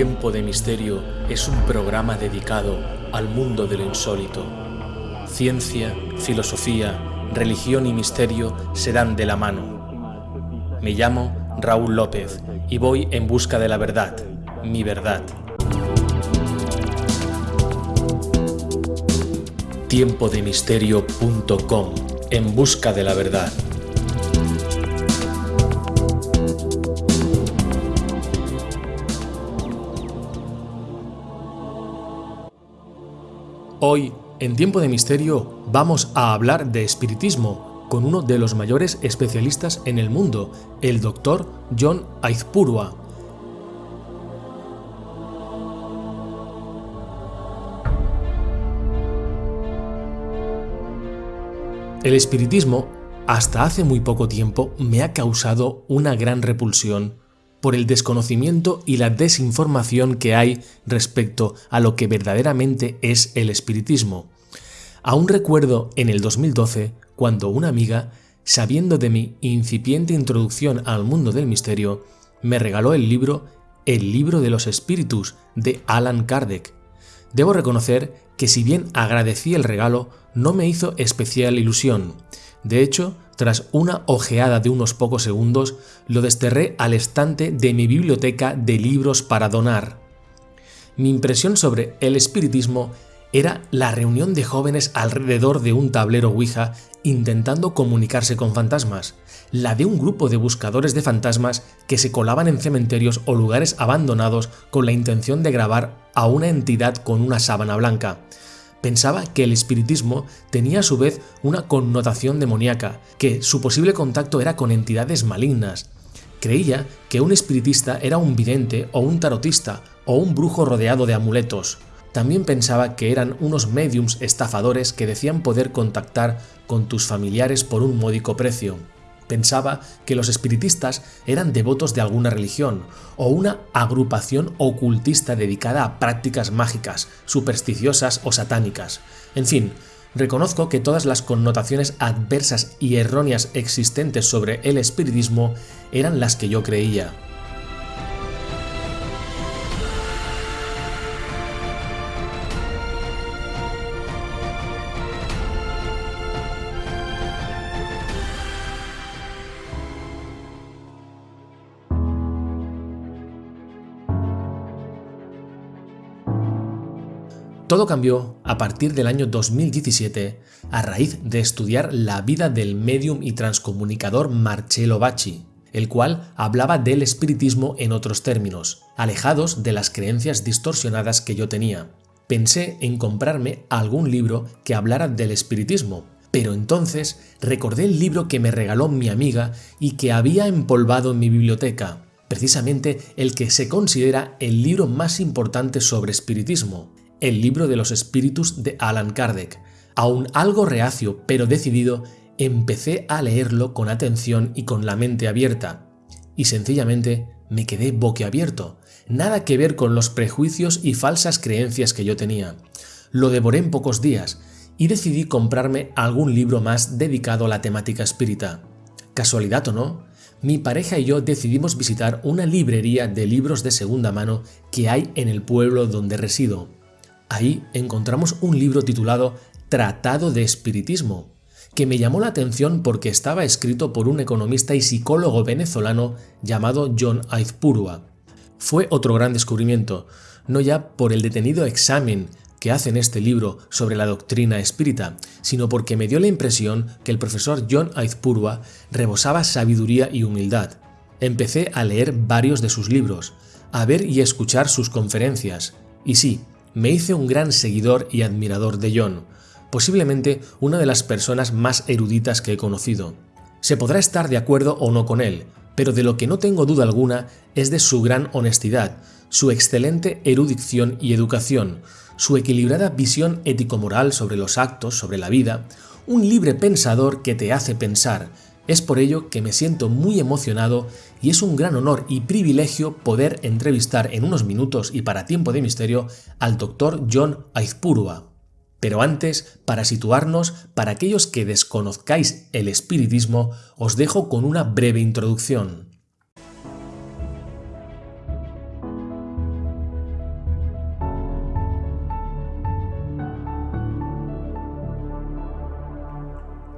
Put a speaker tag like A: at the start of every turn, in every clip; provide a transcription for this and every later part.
A: Tiempo de Misterio es un programa dedicado al mundo de lo insólito. Ciencia, filosofía, religión y misterio se dan de la mano. Me llamo Raúl López y voy en busca de la verdad, mi verdad. Tiempodemisterio.com En busca de la verdad. Hoy, en Tiempo de Misterio, vamos a hablar de espiritismo con uno de los mayores especialistas en el mundo, el doctor John Aizpurua. El espiritismo, hasta hace muy poco tiempo, me ha causado una gran repulsión por el desconocimiento y la desinformación que hay respecto a lo que verdaderamente es el espiritismo. Aún recuerdo en el 2012 cuando una amiga, sabiendo de mi incipiente introducción al mundo del misterio, me regaló el libro El libro de los espíritus de Alan Kardec. Debo reconocer que si bien agradecí el regalo, no me hizo especial ilusión. De hecho, tras una ojeada de unos pocos segundos, lo desterré al estante de mi biblioteca de libros para donar. Mi impresión sobre el espiritismo era la reunión de jóvenes alrededor de un tablero Ouija intentando comunicarse con fantasmas, la de un grupo de buscadores de fantasmas que se colaban en cementerios o lugares abandonados con la intención de grabar a una entidad con una sábana blanca, Pensaba que el espiritismo tenía a su vez una connotación demoníaca, que su posible contacto era con entidades malignas. Creía que un espiritista era un vidente o un tarotista o un brujo rodeado de amuletos. También pensaba que eran unos mediums estafadores que decían poder contactar con tus familiares por un módico precio pensaba que los espiritistas eran devotos de alguna religión o una agrupación ocultista dedicada a prácticas mágicas, supersticiosas o satánicas. En fin, reconozco que todas las connotaciones adversas y erróneas existentes sobre el espiritismo eran las que yo creía. Todo cambió a partir del año 2017 a raíz de estudiar la vida del medium y transcomunicador Marcello Bacci, el cual hablaba del espiritismo en otros términos, alejados de las creencias distorsionadas que yo tenía. Pensé en comprarme algún libro que hablara del espiritismo, pero entonces recordé el libro que me regaló mi amiga y que había empolvado en mi biblioteca, precisamente el que se considera el libro más importante sobre espiritismo, el libro de los espíritus de Alan Kardec. Aún algo reacio pero decidido, empecé a leerlo con atención y con la mente abierta. Y sencillamente me quedé boquiabierto, nada que ver con los prejuicios y falsas creencias que yo tenía. Lo devoré en pocos días y decidí comprarme algún libro más dedicado a la temática espírita. Casualidad o no, mi pareja y yo decidimos visitar una librería de libros de segunda mano que hay en el pueblo donde resido. Ahí encontramos un libro titulado Tratado de Espiritismo, que me llamó la atención porque estaba escrito por un economista y psicólogo venezolano llamado John Aizpurua. Fue otro gran descubrimiento, no ya por el detenido examen que hace en este libro sobre la doctrina espírita, sino porque me dio la impresión que el profesor John Aizpurua rebosaba sabiduría y humildad. Empecé a leer varios de sus libros, a ver y escuchar sus conferencias, y sí, me hice un gran seguidor y admirador de John, posiblemente una de las personas más eruditas que he conocido. Se podrá estar de acuerdo o no con él, pero de lo que no tengo duda alguna es de su gran honestidad, su excelente erudición y educación, su equilibrada visión ético-moral sobre los actos, sobre la vida, un libre pensador que te hace pensar, es por ello que me siento muy emocionado y es un gran honor y privilegio poder entrevistar en unos minutos y para tiempo de misterio al Dr. John Aizpurua. Pero antes, para situarnos, para aquellos que desconozcáis el espiritismo, os dejo con una breve introducción.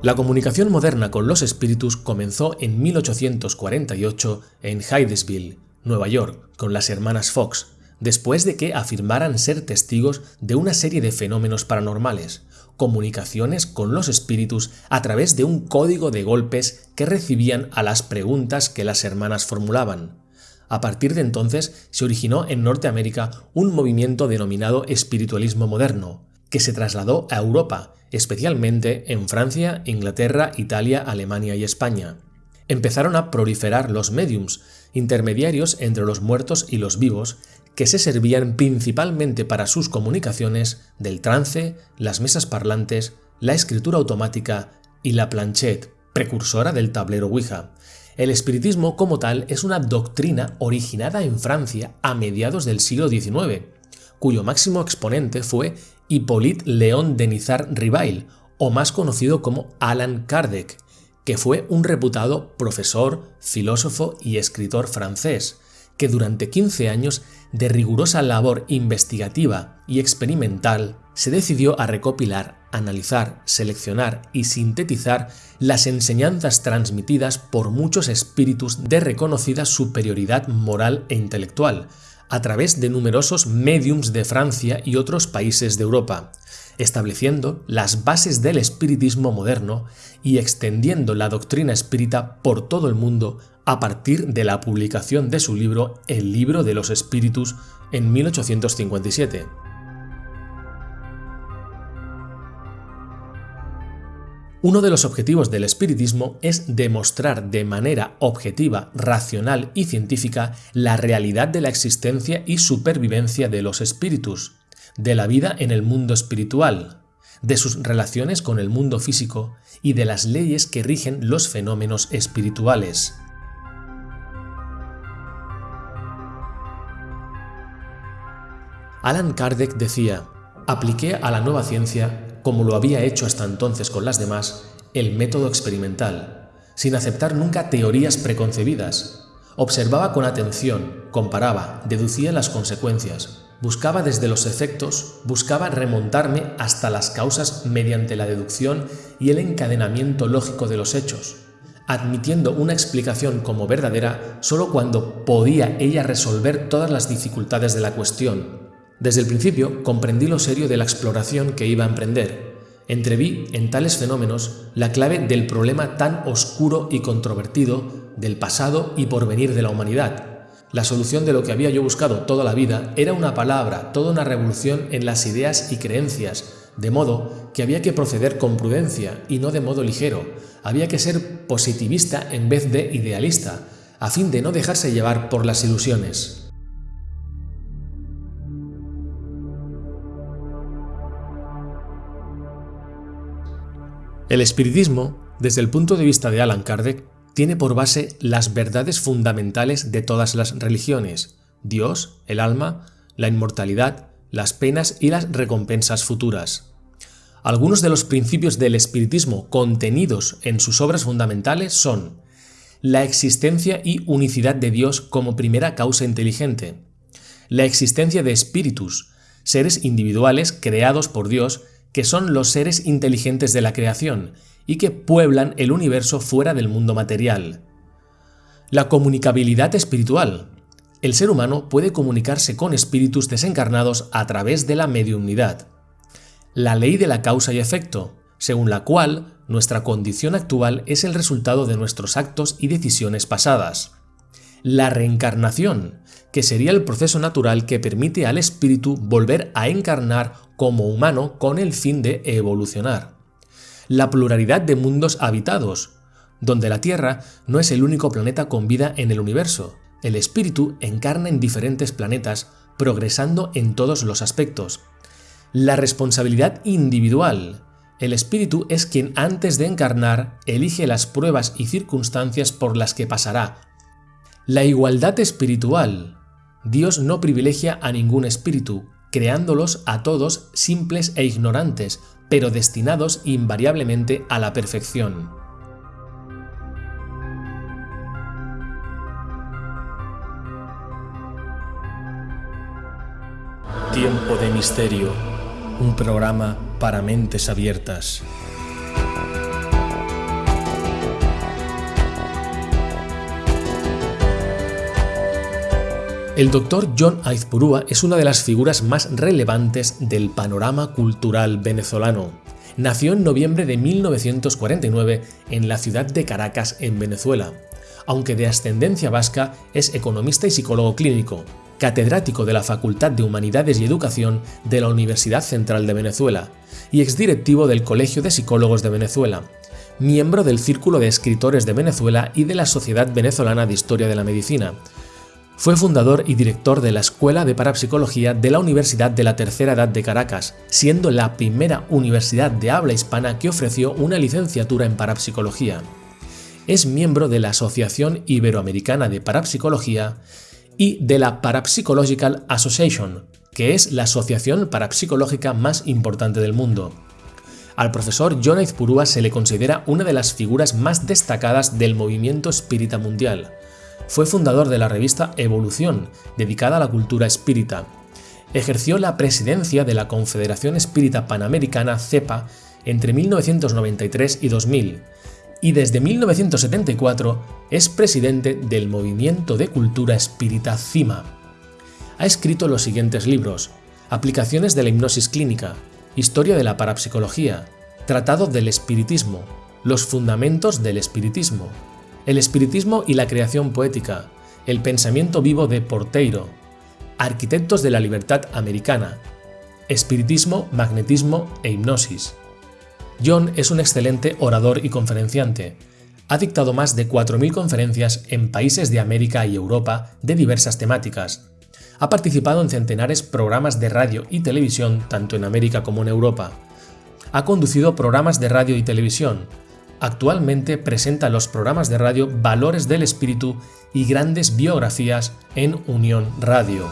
A: La comunicación moderna con los espíritus comenzó en 1848 en Hydesville, Nueva York, con las hermanas Fox, después de que afirmaran ser testigos de una serie de fenómenos paranormales, comunicaciones con los espíritus a través de un código de golpes que recibían a las preguntas que las hermanas formulaban. A partir de entonces se originó en Norteamérica un movimiento denominado espiritualismo moderno, que se trasladó a Europa, especialmente en Francia, Inglaterra, Italia, Alemania y España. Empezaron a proliferar los mediums, intermediarios entre los muertos y los vivos, que se servían principalmente para sus comunicaciones del trance, las mesas parlantes, la escritura automática y la planchette, precursora del tablero Ouija. El espiritismo como tal es una doctrina originada en Francia a mediados del siglo XIX, cuyo máximo exponente fue Hippolyte Léon Denizar Rivail, o más conocido como Alan Kardec, que fue un reputado profesor, filósofo y escritor francés, que durante 15 años de rigurosa labor investigativa y experimental se decidió a recopilar, analizar, seleccionar y sintetizar las enseñanzas transmitidas por muchos espíritus de reconocida superioridad moral e intelectual, a través de numerosos mediums de Francia y otros países de Europa, estableciendo las bases del espiritismo moderno y extendiendo la doctrina espírita por todo el mundo a partir de la publicación de su libro El libro de los espíritus en 1857. Uno de los objetivos del espiritismo es demostrar de manera objetiva, racional y científica la realidad de la existencia y supervivencia de los espíritus, de la vida en el mundo espiritual, de sus relaciones con el mundo físico y de las leyes que rigen los fenómenos espirituales. Alan Kardec decía, apliqué a la nueva ciencia, como lo había hecho hasta entonces con las demás, el método experimental, sin aceptar nunca teorías preconcebidas. Observaba con atención, comparaba, deducía las consecuencias, buscaba desde los efectos, buscaba remontarme hasta las causas mediante la deducción y el encadenamiento lógico de los hechos, admitiendo una explicación como verdadera solo cuando podía ella resolver todas las dificultades de la cuestión, desde el principio comprendí lo serio de la exploración que iba a emprender. Entreví en tales fenómenos la clave del problema tan oscuro y controvertido del pasado y porvenir de la humanidad. La solución de lo que había yo buscado toda la vida era una palabra, toda una revolución en las ideas y creencias, de modo que había que proceder con prudencia y no de modo ligero. Había que ser positivista en vez de idealista, a fin de no dejarse llevar por las ilusiones. El espiritismo, desde el punto de vista de Alan Kardec, tiene por base las verdades fundamentales de todas las religiones, Dios, el alma, la inmortalidad, las penas y las recompensas futuras. Algunos de los principios del espiritismo contenidos en sus obras fundamentales son la existencia y unicidad de Dios como primera causa inteligente, la existencia de espíritus, seres individuales creados por Dios que son los seres inteligentes de la creación y que pueblan el universo fuera del mundo material. La comunicabilidad espiritual. El ser humano puede comunicarse con espíritus desencarnados a través de la mediunidad. La ley de la causa y efecto, según la cual nuestra condición actual es el resultado de nuestros actos y decisiones pasadas. La reencarnación, que sería el proceso natural que permite al espíritu volver a encarnar como humano con el fin de evolucionar. La pluralidad de mundos habitados, donde la Tierra no es el único planeta con vida en el universo. El espíritu encarna en diferentes planetas, progresando en todos los aspectos. La responsabilidad individual. El espíritu es quien antes de encarnar elige las pruebas y circunstancias por las que pasará. La igualdad espiritual. Dios no privilegia a ningún espíritu, creándolos a todos simples e ignorantes, pero destinados invariablemente a la perfección. Tiempo de Misterio, un programa para mentes abiertas. El doctor John Aizpurúa es una de las figuras más relevantes del panorama cultural venezolano. Nació en noviembre de 1949 en la ciudad de Caracas, en Venezuela. Aunque de ascendencia vasca, es economista y psicólogo clínico, catedrático de la Facultad de Humanidades y Educación de la Universidad Central de Venezuela y exdirectivo del Colegio de Psicólogos de Venezuela, miembro del Círculo de Escritores de Venezuela y de la Sociedad Venezolana de Historia de la Medicina, fue fundador y director de la Escuela de Parapsicología de la Universidad de la Tercera Edad de Caracas, siendo la primera universidad de habla hispana que ofreció una licenciatura en parapsicología. Es miembro de la Asociación Iberoamericana de Parapsicología y de la Parapsychological Association, que es la asociación parapsicológica más importante del mundo. Al profesor John Aizpurúa se le considera una de las figuras más destacadas del movimiento espírita mundial, fue fundador de la revista Evolución, dedicada a la cultura espírita. Ejerció la presidencia de la Confederación Espírita Panamericana CEPA entre 1993 y 2000, y desde 1974 es presidente del Movimiento de Cultura Espírita CIMA. Ha escrito los siguientes libros, Aplicaciones de la hipnosis clínica, Historia de la parapsicología, Tratado del espiritismo, Los fundamentos del espiritismo, el espiritismo y la creación poética, el pensamiento vivo de Porteiro, arquitectos de la libertad americana, espiritismo, magnetismo e hipnosis. John es un excelente orador y conferenciante. Ha dictado más de 4.000 conferencias en países de América y Europa de diversas temáticas. Ha participado en centenares programas de radio y televisión tanto en América como en Europa. Ha conducido programas de radio y televisión, Actualmente presenta los programas de radio Valores del Espíritu y grandes biografías en Unión Radio.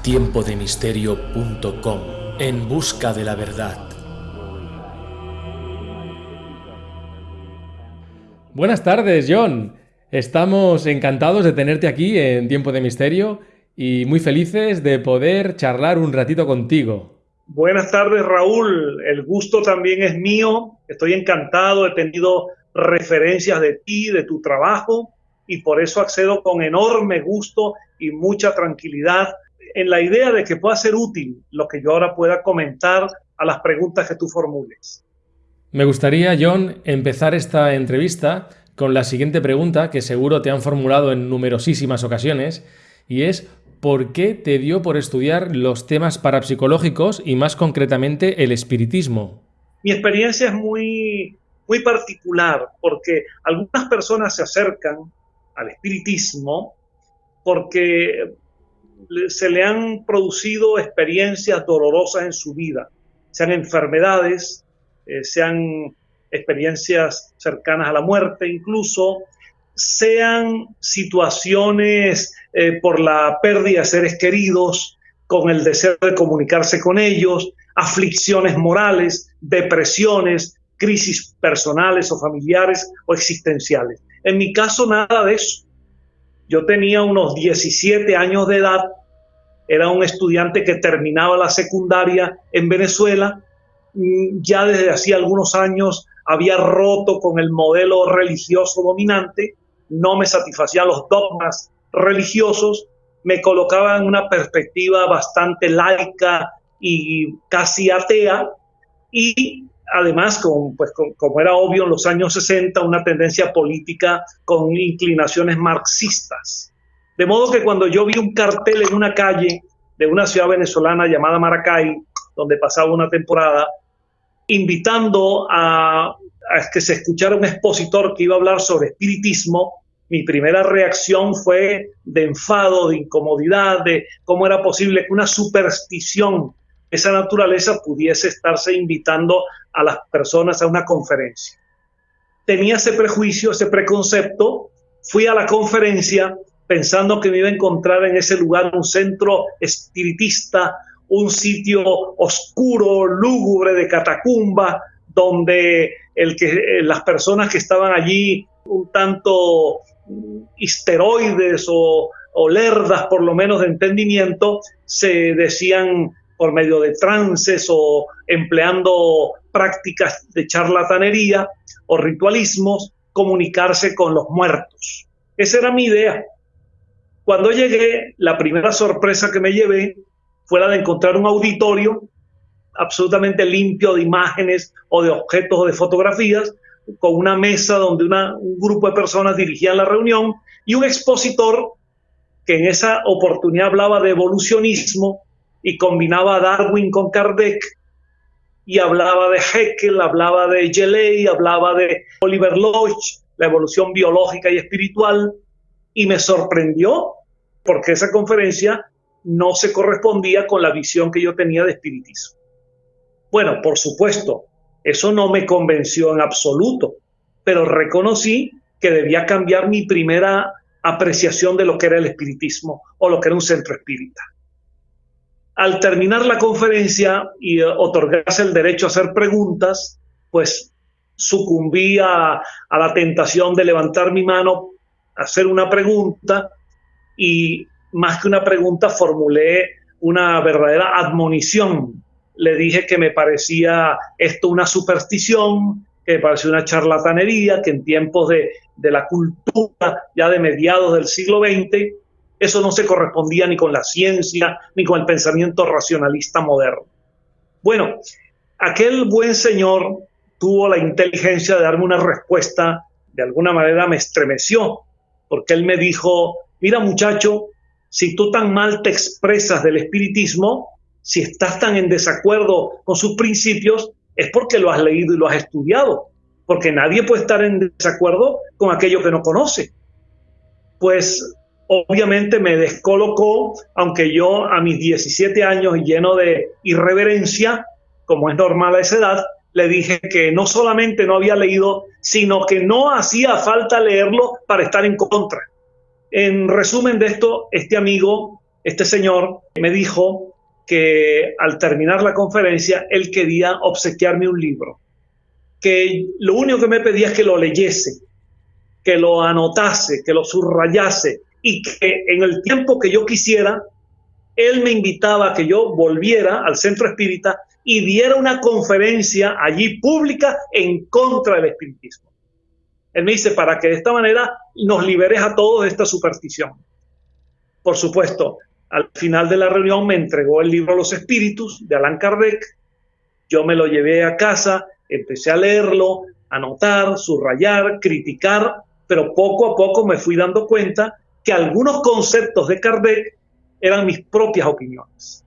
A: tiempodemisterio.com En busca de la verdad. Buenas tardes, John. Estamos encantados de tenerte aquí en Tiempo de Misterio y muy felices de poder charlar un ratito contigo.
B: Buenas tardes, Raúl. El gusto también es mío. Estoy encantado. He tenido referencias de ti, de tu trabajo, y por eso accedo con enorme gusto y mucha tranquilidad en la idea de que pueda ser útil lo que yo ahora pueda comentar a las preguntas que tú formules.
A: Me gustaría, John, empezar esta entrevista con la siguiente pregunta que seguro te han formulado en numerosísimas ocasiones y es ¿por qué te dio por estudiar los temas parapsicológicos y más concretamente el espiritismo?
B: Mi experiencia es muy, muy particular porque algunas personas se acercan al espiritismo porque se le han producido experiencias dolorosas en su vida, sean enfermedades, eh, sean experiencias cercanas a la muerte, incluso sean situaciones eh, por la pérdida de seres queridos, con el deseo de comunicarse con ellos, aflicciones morales, depresiones, crisis personales o familiares o existenciales. En mi caso, nada de eso. Yo tenía unos 17 años de edad, era un estudiante que terminaba la secundaria en Venezuela, mm, ya desde hacía algunos años había roto con el modelo religioso dominante, no me satisfacían los dogmas religiosos, me colocaba en una perspectiva bastante laica y casi atea, y además, con, pues, como era obvio en los años 60, una tendencia política con inclinaciones marxistas. De modo que cuando yo vi un cartel en una calle de una ciudad venezolana llamada Maracay, donde pasaba una temporada, invitando a, que se escuchara un expositor que iba a hablar sobre espiritismo, mi primera reacción fue de enfado, de incomodidad, de cómo era posible que una superstición de esa naturaleza pudiese estarse invitando a las personas a una conferencia. Tenía ese prejuicio, ese preconcepto, fui a la conferencia pensando que me iba a encontrar en ese lugar un centro espiritista, un sitio oscuro, lúgubre de catacumba, donde el que, eh, las personas que estaban allí un tanto histeroides o, o lerdas por lo menos de entendimiento, se decían por medio de trances o empleando prácticas de charlatanería o ritualismos, comunicarse con los muertos. Esa era mi idea. Cuando llegué, la primera sorpresa que me llevé fue la de encontrar un auditorio absolutamente limpio de imágenes o de objetos o de fotografías, con una mesa donde un grupo de personas dirigían la reunión y un expositor que en esa oportunidad hablaba de evolucionismo y combinaba a Darwin con Kardec y hablaba de Haeckel, hablaba de Geley, hablaba de Oliver Lodge, la evolución biológica y espiritual, y me sorprendió porque esa conferencia no se correspondía con la visión que yo tenía de espiritismo. Bueno, por supuesto, eso no me convenció en absoluto, pero reconocí que debía cambiar mi primera apreciación de lo que era el espiritismo o lo que era un centro espírita. Al terminar la conferencia y otorgarse el derecho a hacer preguntas, pues sucumbí a, a la tentación de levantar mi mano, hacer una pregunta y más que una pregunta formulé una verdadera admonición le dije que me parecía esto una superstición, que me parecía una charlatanería, que en tiempos de, de la cultura ya de mediados del siglo XX, eso no se correspondía ni con la ciencia ni con el pensamiento racionalista moderno. Bueno, aquel buen señor tuvo la inteligencia de darme una respuesta, de alguna manera me estremeció, porque él me dijo, mira muchacho, si tú tan mal te expresas del espiritismo, si estás tan en desacuerdo con sus principios, es porque lo has leído y lo has estudiado, porque nadie puede estar en desacuerdo con aquello que no conoce. Pues obviamente me descolocó, aunque yo a mis 17 años lleno de irreverencia, como es normal a esa edad, le dije que no solamente no había leído, sino que no hacía falta leerlo para estar en contra. En resumen de esto, este amigo, este señor, me dijo que al terminar la conferencia él quería obsequiarme un libro, que lo único que me pedía es que lo leyese, que lo anotase, que lo subrayase y que en el tiempo que yo quisiera, él me invitaba a que yo volviera al centro espírita y diera una conferencia allí pública en contra del espiritismo. Él me dice, para que de esta manera nos liberes a todos de esta superstición. Por supuesto, al final de la reunión me entregó el libro Los Espíritus de Allan Kardec. Yo me lo llevé a casa, empecé a leerlo, anotar, subrayar, criticar, pero poco a poco me fui dando cuenta que algunos conceptos de Kardec eran mis propias opiniones.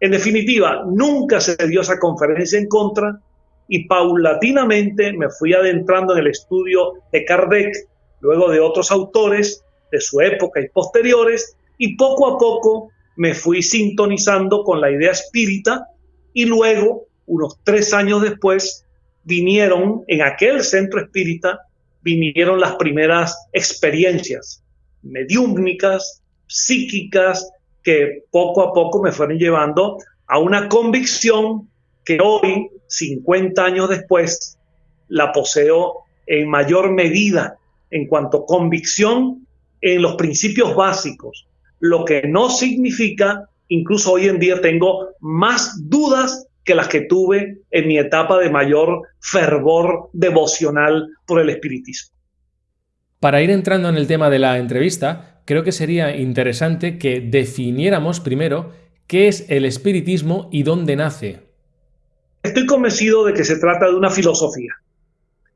B: En definitiva, nunca se dio esa conferencia en contra y paulatinamente me fui adentrando en el estudio de Kardec, luego de otros autores de su época y posteriores, y poco a poco me fui sintonizando con la idea espírita y luego, unos tres años después, vinieron en aquel centro espírita, vinieron las primeras experiencias mediúmnicas, psíquicas, que poco a poco me fueron llevando a una convicción que hoy, 50 años después, la poseo en mayor medida en cuanto a convicción en los principios básicos, lo que no significa, incluso hoy en día tengo más dudas que las que tuve en mi etapa de mayor fervor devocional por el espiritismo.
A: Para ir entrando en el tema de la entrevista, creo que sería interesante que definiéramos primero qué es el espiritismo y dónde nace.
B: Estoy convencido de que se trata de una filosofía.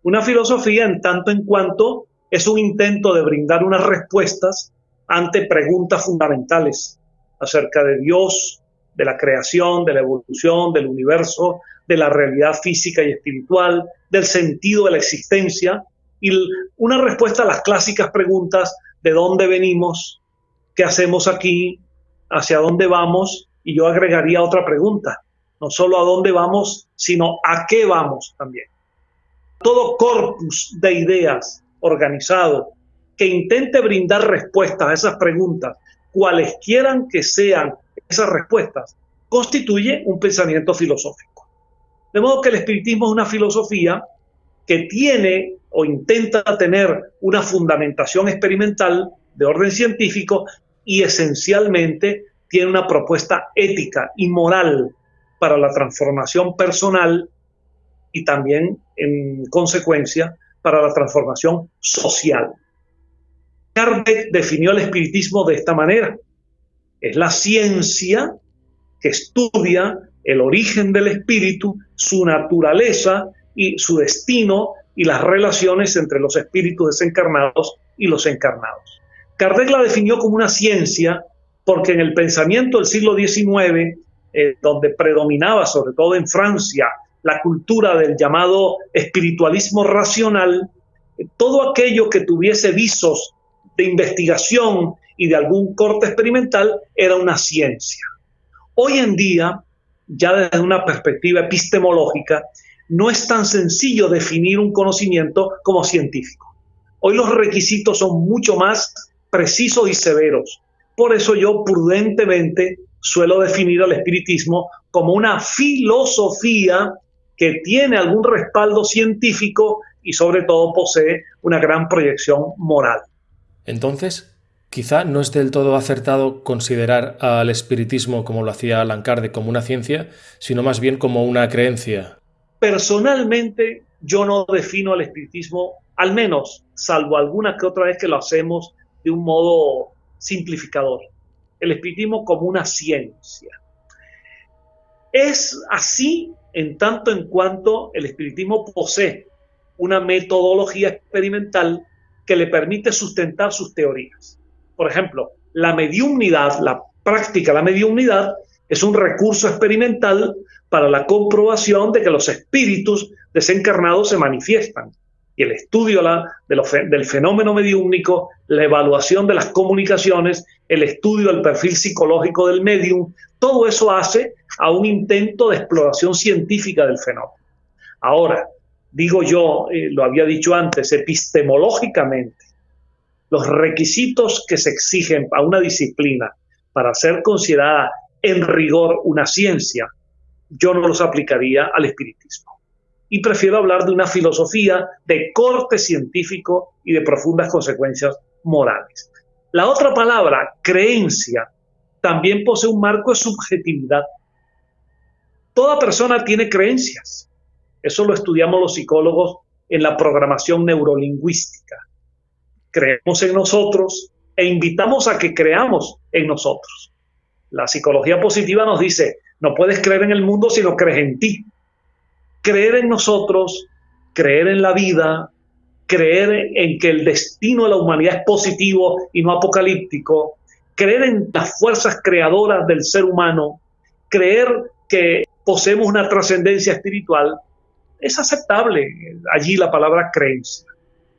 B: Una filosofía en tanto en cuanto es un intento de brindar unas respuestas ante preguntas fundamentales acerca de Dios, de la creación, de la evolución, del universo, de la realidad física y espiritual, del sentido de la existencia y una respuesta a las clásicas preguntas de dónde venimos, qué hacemos aquí, hacia dónde vamos y yo agregaría otra pregunta, no solo a dónde vamos, sino a qué vamos también. Todo corpus de ideas organizado que intente brindar respuestas a esas preguntas, cuales quieran que sean esas respuestas, constituye un pensamiento filosófico. De modo que el espiritismo es una filosofía que tiene o intenta tener una fundamentación experimental de orden científico y esencialmente tiene una propuesta ética y moral para la transformación personal y también, en consecuencia, para la transformación social. Kardec definió el espiritismo de esta manera. Es la ciencia que estudia el origen del espíritu, su naturaleza y su destino y las relaciones entre los espíritus desencarnados y los encarnados. Kardec la definió como una ciencia porque en el pensamiento del siglo XIX, eh, donde predominaba sobre todo en Francia la cultura del llamado espiritualismo racional, todo aquello que tuviese visos de investigación y de algún corte experimental era una ciencia. Hoy en día, ya desde una perspectiva epistemológica, no es tan sencillo definir un conocimiento como científico. Hoy los requisitos son mucho más precisos y severos. Por eso yo prudentemente suelo definir al espiritismo como una filosofía que tiene algún respaldo científico y sobre todo posee una gran proyección moral.
A: Entonces, quizá no es del todo acertado considerar al espiritismo como lo hacía Alan Kardec como una ciencia, sino más bien como una creencia.
B: Personalmente, yo no defino al espiritismo, al menos, salvo alguna que otra vez que lo hacemos de un modo simplificador, el espiritismo como una ciencia. Es así en tanto en cuanto el espiritismo posee una metodología experimental que le permite sustentar sus teorías. Por ejemplo, la mediumnidad, la práctica de la mediumnidad, es un recurso experimental para la comprobación de que los espíritus desencarnados se manifiestan. Y el estudio del fenómeno mediúmnico, la evaluación de las comunicaciones, el estudio del perfil psicológico del medium, todo eso hace a un intento de exploración científica del fenómeno. Ahora, digo yo, eh, lo había dicho antes, epistemológicamente, los requisitos que se exigen a una disciplina para ser considerada en rigor una ciencia, yo no los aplicaría al espiritismo. Y prefiero hablar de una filosofía de corte científico y de profundas consecuencias morales. La otra palabra, creencia, también posee un marco de subjetividad. Toda persona tiene creencias. Eso lo estudiamos los psicólogos en la programación neurolingüística. Creemos en nosotros e invitamos a que creamos en nosotros. La psicología positiva nos dice, no puedes creer en el mundo si no crees en ti. Creer en nosotros, creer en la vida, creer en que el destino de la humanidad es positivo y no apocalíptico, creer en las fuerzas creadoras del ser humano, creer que poseemos una trascendencia espiritual, es aceptable allí la palabra creencia.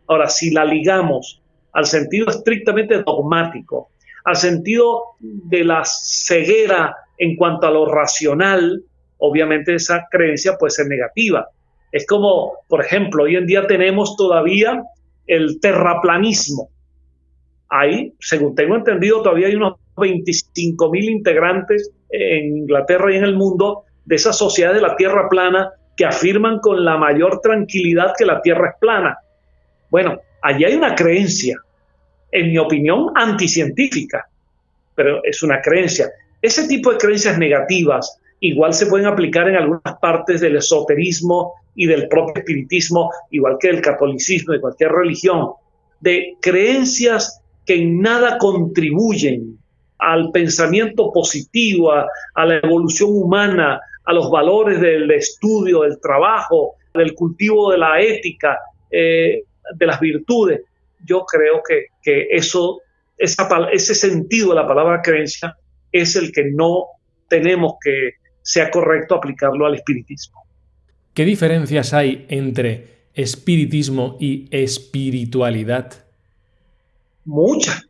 B: Ahora, si la ligamos al sentido estrictamente dogmático, al sentido de la ceguera en cuanto a lo racional, obviamente esa creencia puede ser negativa. Es como, por ejemplo, hoy en día tenemos todavía el terraplanismo. Ahí, según tengo entendido, todavía hay unos 25 mil integrantes en Inglaterra y en el mundo de esa sociedad de la Tierra plana que afirman con la mayor tranquilidad que la Tierra es plana. Bueno, allí hay una creencia, en mi opinión, anticientífica, pero es una creencia. Ese tipo de creencias negativas igual se pueden aplicar en algunas partes del esoterismo y del propio espiritismo, igual que el catolicismo y cualquier religión, de creencias que en nada contribuyen al pensamiento positivo, a, la evolución humana, a los valores del estudio, del trabajo, del cultivo de la ética, eh, de las virtudes. Yo creo que, eso, ese sentido de la palabra creencia es el que no tenemos que sea correcto aplicarlo al espiritismo.
A: ¿Qué diferencias hay entre espiritismo y espiritualidad?
B: Muchas.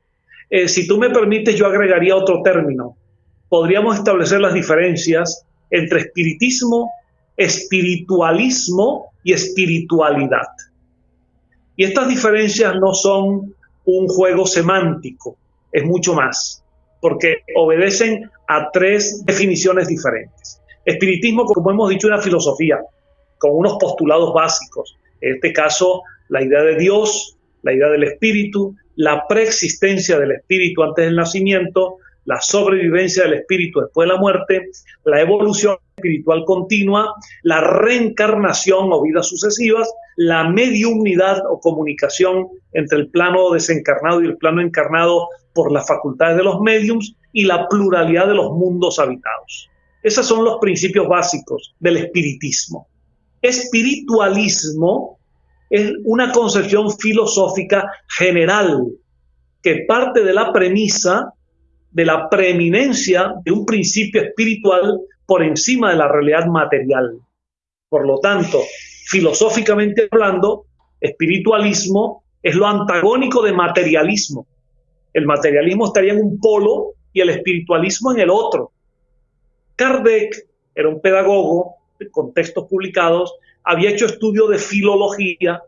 B: Eh, si tú me permites, yo agregaría otro término. Podríamos establecer las diferencias entre espiritismo, espiritualismo y espiritualidad. Y estas diferencias no son un juego semántico, es mucho más, porque obedecen a tres definiciones diferentes. Espiritismo, como hemos dicho, una filosofía con unos postulados básicos. En este caso, la idea de Dios, la idea del espíritu, la preexistencia del espíritu antes del nacimiento, la sobrevivencia del espíritu después de la muerte, la evolución espiritual continua, la reencarnación o vidas sucesivas, la mediunidad o comunicación entre el plano desencarnado y el plano encarnado por las facultades de los mediums y la pluralidad de los mundos habitados. Esos son los principios básicos del espiritismo. Espiritualismo es una concepción filosófica general que parte de la premisa de la preeminencia de un principio espiritual por encima de la realidad material. Por lo tanto, filosóficamente hablando, espiritualismo es lo antagónico de materialismo. El materialismo estaría en un polo y el espiritualismo en el otro. Kardec era un pedagogo con textos publicados, había hecho estudio de filología.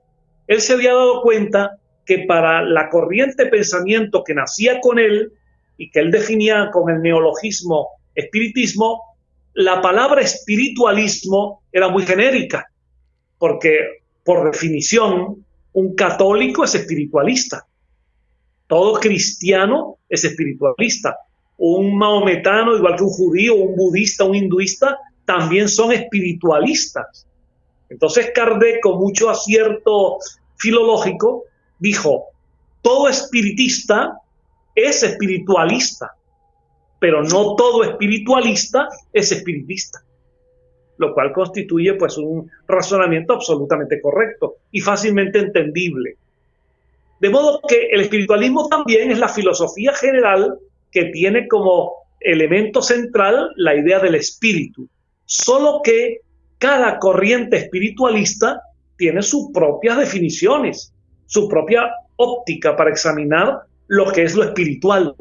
B: Él se había dado cuenta que para la corriente de pensamiento que nacía con él y que él definía con el neologismo espiritismo, la palabra espiritualismo era muy genérica, porque por definición un católico es espiritualista, todo cristiano es espiritualista, un maometano, igual que un judío, un budista, un hinduista, también son espiritualistas. Entonces Kardec, con mucho acierto filológico, dijo, todo espiritista es espiritualista, pero no todo espiritualista es espiritista, lo cual constituye pues un razonamiento absolutamente correcto y fácilmente entendible. De modo que el espiritualismo también es la filosofía general que tiene como elemento central la idea del espíritu, solo que cada corriente espiritualista tiene sus propias definiciones, su propia óptica para examinar lo que es lo espiritual.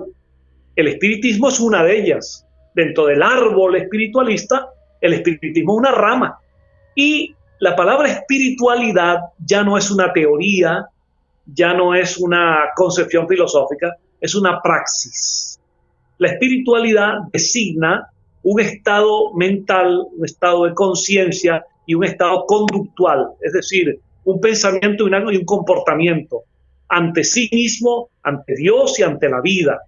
B: El espiritismo es una de ellas. Dentro del árbol espiritualista, el espiritismo es una rama. Y la palabra espiritualidad ya no es una teoría, ya no es una concepción filosófica, es una praxis. La espiritualidad designa un estado mental, un estado de conciencia y un estado conductual, es decir, un pensamiento y un comportamiento ante sí mismo, ante Dios y ante la vida.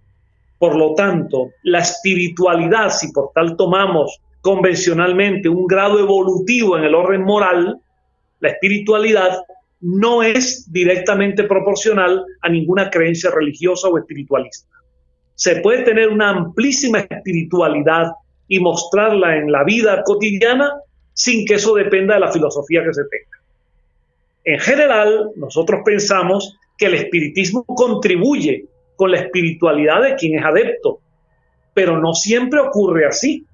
B: Por lo tanto, la espiritualidad, si por tal tomamos convencionalmente un grado evolutivo en el orden moral, la espiritualidad no es directamente proporcional a ninguna creencia religiosa o espiritualista. Se puede tener una amplísima espiritualidad y mostrarla en la vida cotidiana sin que eso dependa de la filosofía que se tenga. En general, nosotros pensamos que el espiritismo contribuye con la espiritualidad de quien es adepto, pero no siempre ocurre así.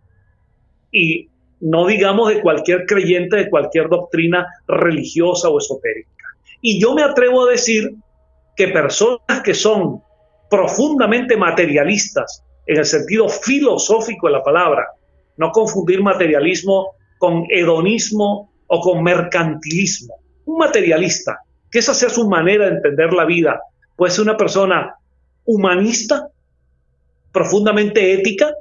B: Y no digamos de cualquier creyente de cualquier doctrina religiosa o esotérica. Y yo me atrevo a decir que personas que son profundamente materialistas, en el sentido filosófico de la palabra, no confundir materialismo con hedonismo o con mercantilismo. Un materialista que esa sea su manera de entender la vida. Puede ser una persona humanista, profundamente ética,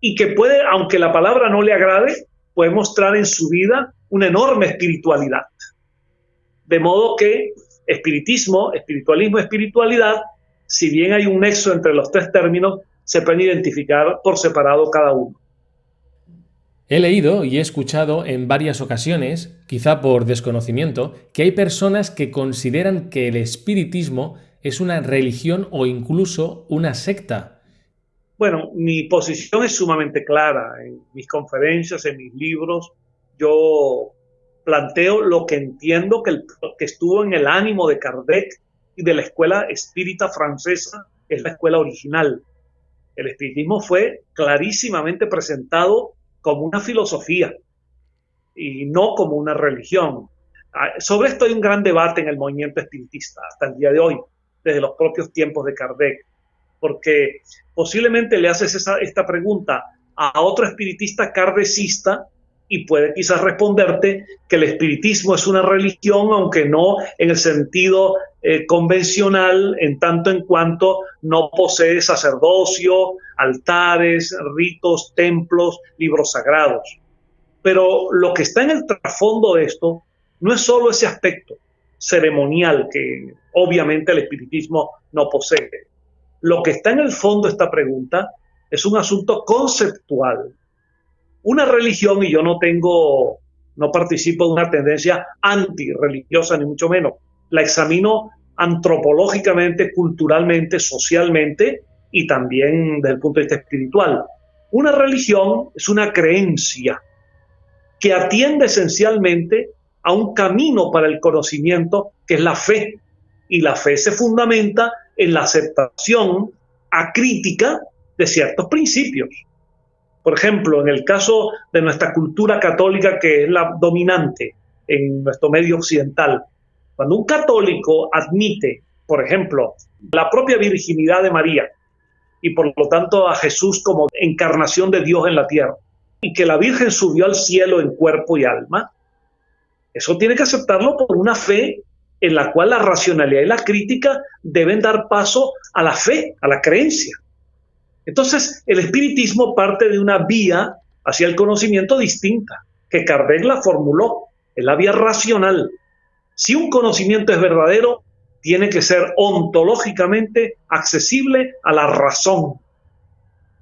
B: y que puede, aunque la palabra no le agrade, puede mostrar en su vida una enorme espiritualidad. De modo que espiritismo, espiritualismo, espiritualidad, si bien hay un nexo entre los tres términos, se pueden identificar por separado cada uno.
A: He leído y he escuchado en varias ocasiones, quizá por desconocimiento, que hay personas que consideran que el espiritismo es una religión o incluso una secta.
B: Bueno, mi posición es sumamente clara. En mis conferencias, en mis libros, yo planteo lo que entiendo que, estuvo en el ánimo de Kardec y de la escuela espírita francesa, que es la escuela original. El espiritismo fue clarísimamente presentado como una filosofía y no como una religión. Ah, sobre esto hay un gran debate en el movimiento espiritista hasta el día de hoy, desde los propios tiempos de Kardec, porque posiblemente le haces esta pregunta a otro espiritista kardecista y puede quizás responderte que el espiritismo es una religión, aunque no en el sentido eh, convencional, en tanto en cuanto no posee sacerdocio, altares, ritos, templos, libros sagrados. Pero lo que está en el trasfondo de esto no es solo ese aspecto ceremonial que obviamente el espiritismo no posee. Lo que está en el fondo de esta pregunta es un asunto conceptual. Una religión, y yo no tengo, no participo de una tendencia antirreligiosa, ni mucho menos, la examino antropológicamente, culturalmente, socialmente y también desde el punto de vista espiritual. Una religión es una creencia que atiende esencialmente a un camino para el conocimiento que es la fe. Y la fe se fundamenta en la aceptación acrítica de ciertos principios. Por ejemplo, en el caso de nuestra cultura católica, que es la dominante en nuestro medio occidental, cuando un católico admite, por ejemplo, la propia virginidad de María y por lo tanto a Jesús como encarnación de Dios en la tierra, y que la Virgen subió al cielo en cuerpo y alma, eso tiene que aceptarlo por una fe en la cual la racionalidad y la crítica deben dar paso a la fe, a la creencia. Entonces, el espiritismo parte de una vía hacia el conocimiento distinta, que Kardec la formuló, es la vía racional. Si un conocimiento es verdadero, tiene que ser ontológicamente accesible a la razón.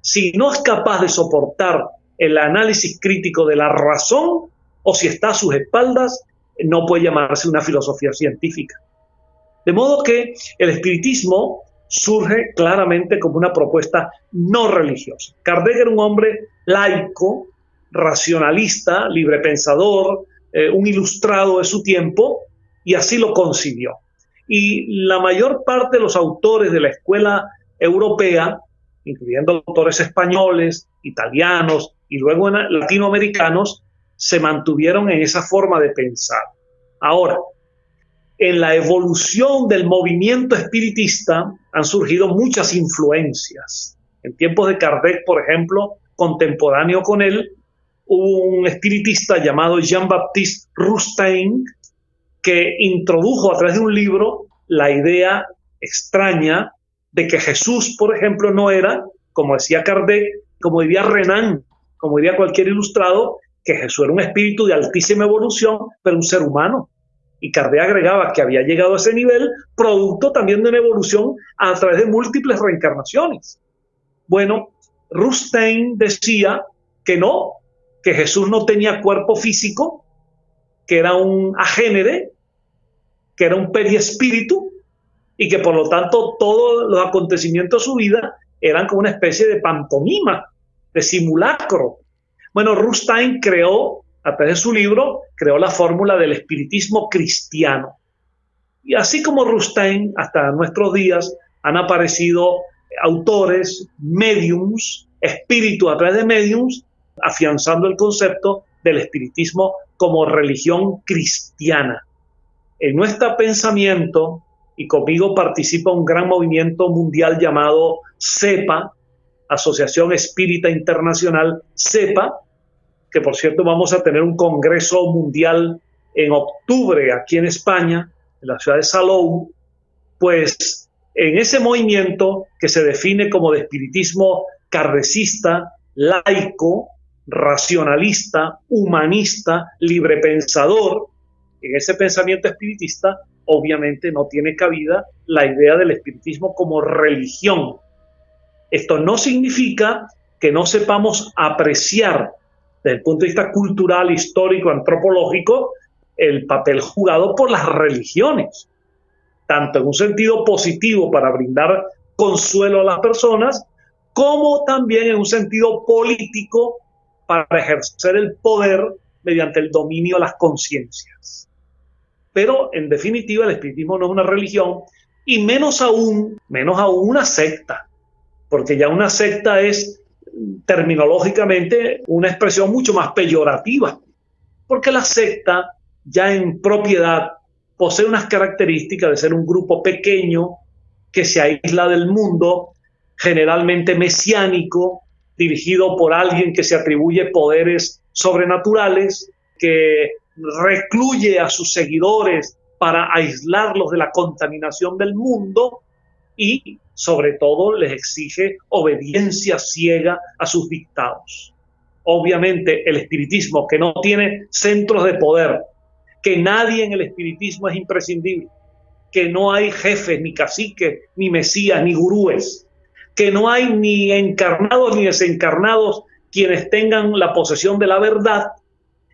B: Si no es capaz de soportar el análisis crítico de la razón, o si está a sus espaldas, no puede llamarse una filosofía científica. De modo que el espiritismo surge claramente como una propuesta no religiosa. Kardec era un hombre laico, racionalista, librepensador, eh, un ilustrado de su tiempo, y así lo concibió. Y la mayor parte de los autores de la escuela europea, incluyendo autores españoles, italianos y luego latinoamericanos, se mantuvieron en esa forma de pensar. Ahora, en la evolución del movimiento espiritista han surgido muchas influencias. En tiempos de Kardec, por ejemplo, contemporáneo con él, hubo un espiritista llamado Jean-Baptiste Rustain que introdujo a través de un libro la idea extraña de que Jesús, por ejemplo, no era, como decía Kardec, como diría Renan, como diría cualquier ilustrado, que Jesús era un espíritu de altísima evolución, pero un ser humano. Y Kardec agregaba que había llegado a ese nivel producto también de una evolución a través de múltiples reencarnaciones. Bueno, Rustain decía que no, que Jesús no tenía cuerpo físico, que era un agénere, que era un periespíritu y que por lo tanto todos los acontecimientos de su vida eran como una especie de pantomima, de simulacro, bueno, Rustain creó, a través de su libro, creó la fórmula del espiritismo cristiano. Y así como Rustain, hasta nuestros días han aparecido autores, mediums, espíritu a través de mediums, afianzando el concepto del espiritismo como religión cristiana. En nuestro pensamiento, y conmigo participa un gran movimiento mundial llamado CEPA, Asociación Espírita Internacional, CEPA, que por cierto vamos a tener un Congreso Mundial en octubre aquí en España, en la ciudad de Salou, pues en ese movimiento que se define como de espiritismo cardecista, laico, racionalista, humanista, librepensador, en ese pensamiento espiritista obviamente no tiene cabida la idea del espiritismo como religión, esto no significa que no sepamos apreciar desde el punto de vista cultural, histórico, antropológico, el papel jugado por las religiones, tanto en un sentido positivo para brindar consuelo a las personas, como también en un sentido político para ejercer el poder mediante el dominio de las conciencias. Pero en definitiva el espiritismo no es una religión y menos aún, menos aún una secta porque ya una secta es terminológicamente una expresión mucho más peyorativa, porque la secta ya en propiedad posee unas características de ser un grupo pequeño que se aísla del mundo, generalmente mesiánico, dirigido por alguien que se atribuye poderes sobrenaturales, que recluye a sus seguidores para aislarlos de la contaminación del mundo y sobre todo les exige obediencia ciega a sus dictados. Obviamente el espiritismo que no tiene centros de poder, que nadie en el espiritismo es imprescindible, que no hay jefes, ni caciques, ni mesías, ni gurúes. Que no hay ni encarnados ni desencarnados quienes tengan la posesión de la verdad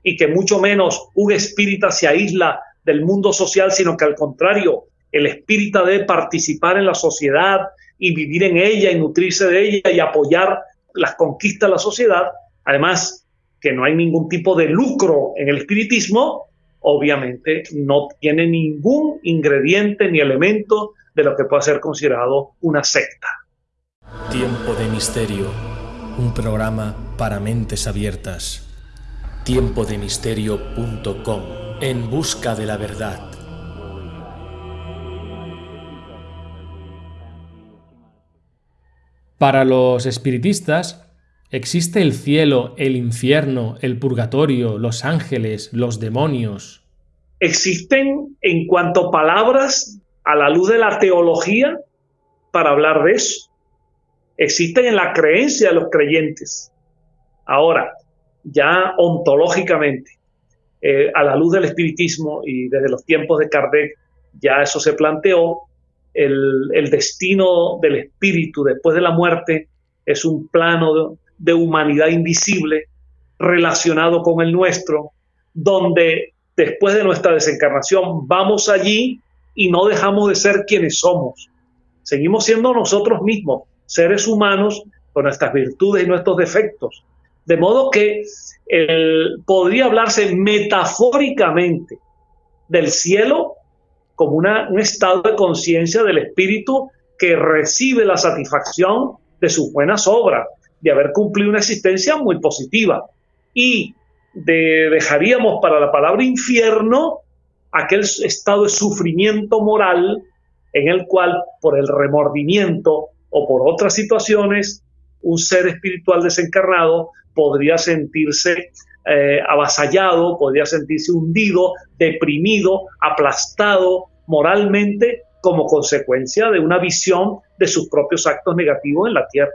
B: y que mucho menos un espíritu se aísla del mundo social, sino que al contrario, el espíritu debe participar en la sociedad y vivir en ella y nutrirse de ella y apoyar las conquistas de la sociedad. Además, que no hay ningún tipo de lucro en el espiritismo, obviamente no tiene ningún ingrediente ni elemento de lo que pueda ser considerado una secta.
A: Tiempo de misterio, un programa para mentes abiertas. Tiempodemisterio.com, en busca de la verdad. Para los espiritistas, existe el cielo, el infierno, el purgatorio, los ángeles, los demonios.
B: Existen en cuanto palabras a la luz de la teología para hablar de eso. Existen en la creencia de los creyentes. Ahora, ya ontológicamente, eh, a la luz del espiritismo y desde los tiempos de Kardec, ya eso se planteó, el, destino del espíritu después de la muerte es un plano de, humanidad invisible relacionado con el nuestro, donde después de nuestra desencarnación vamos allí y no dejamos de ser quienes somos. Seguimos siendo nosotros mismos, seres humanos con nuestras virtudes y nuestros defectos. De modo que podría hablarse metafóricamente del cielo como un estado de conciencia del espíritu que recibe la satisfacción de sus buenas obras, de haber cumplido una existencia muy positiva. Y dejaríamos para la palabra infierno aquel estado de sufrimiento moral en el cual por el remordimiento o por otras situaciones un ser espiritual desencarnado podría sentirse eh, avasallado, podría sentirse hundido, deprimido, aplastado moralmente como consecuencia de una visión de sus propios actos negativos en la tierra.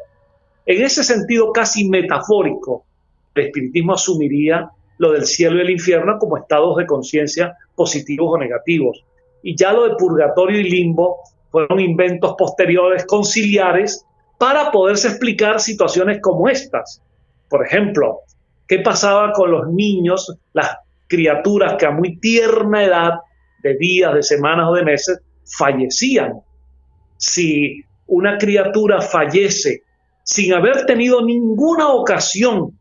B: En ese sentido casi metafórico, el espiritismo asumiría lo del cielo y el infierno como estados de conciencia positivos o negativos. Y ya lo de purgatorio y limbo fueron inventos posteriores conciliares para poderse explicar situaciones como estas. Por ejemplo, ¿Qué pasaba con los niños, las criaturas que a muy tierna edad, de días, de semanas o de meses, fallecían? Si una criatura fallece sin haber tenido ninguna ocasión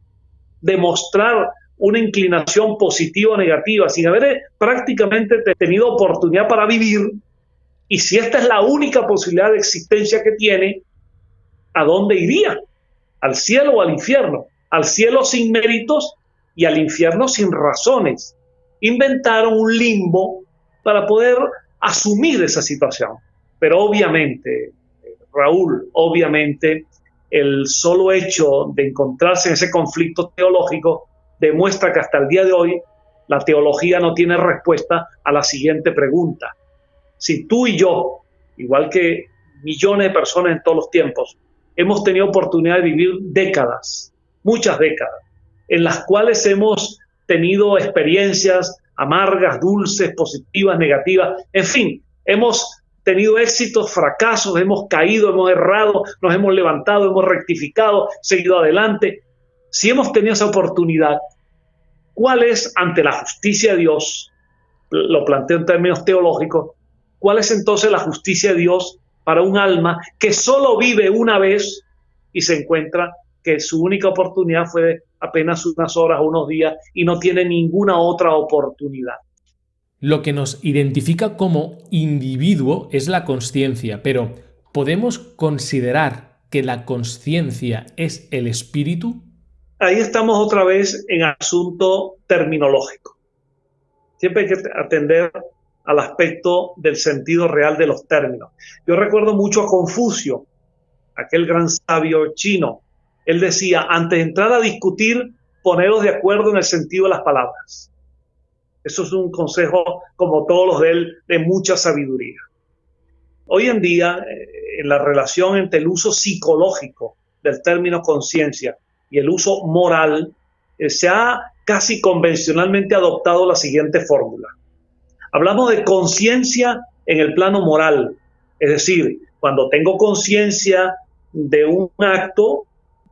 B: de mostrar una inclinación positiva o negativa, sin haber prácticamente tenido oportunidad para vivir, y si esta es la única posibilidad de existencia que tiene, ¿a dónde iría? ¿Al cielo o al infierno? al cielo sin méritos y al infierno sin razones. Inventaron un limbo para poder asumir esa situación. Pero obviamente, Raúl, obviamente, el solo hecho de encontrarse en ese conflicto teológico demuestra que hasta el día de hoy la teología no tiene respuesta a la siguiente pregunta. Si tú y yo, igual que millones de personas en todos los tiempos, hemos tenido oportunidad de vivir décadas muchas décadas, en las cuales hemos tenido experiencias amargas, dulces, positivas, negativas, en fin, hemos tenido éxitos, fracasos, hemos caído, hemos errado, nos hemos levantado, hemos rectificado, seguido adelante. Si hemos tenido esa oportunidad, ¿cuál es ante la justicia de Dios? Lo planteo en términos teológicos. ¿Cuál es entonces la justicia de Dios para un alma que solo vive una vez y se encuentra que su única oportunidad fue apenas unas horas o unos días y no tiene ninguna otra oportunidad.
A: Lo que nos identifica como individuo es la conciencia, pero ¿podemos considerar que la conciencia es el espíritu?
B: Ahí estamos otra vez en asunto terminológico. Siempre hay que atender al aspecto del sentido real de los términos. Yo recuerdo mucho a Confucio, aquel gran sabio chino, él decía, antes de entrar a discutir, poneros de acuerdo en el sentido de las palabras. Eso es un consejo, como todos los de él, de mucha sabiduría. Hoy en día, eh, en la relación entre el uso psicológico del término conciencia y el uso moral, eh, se ha casi convencionalmente adoptado la siguiente fórmula. Hablamos de conciencia en el plano moral, es decir, cuando tengo conciencia de un acto,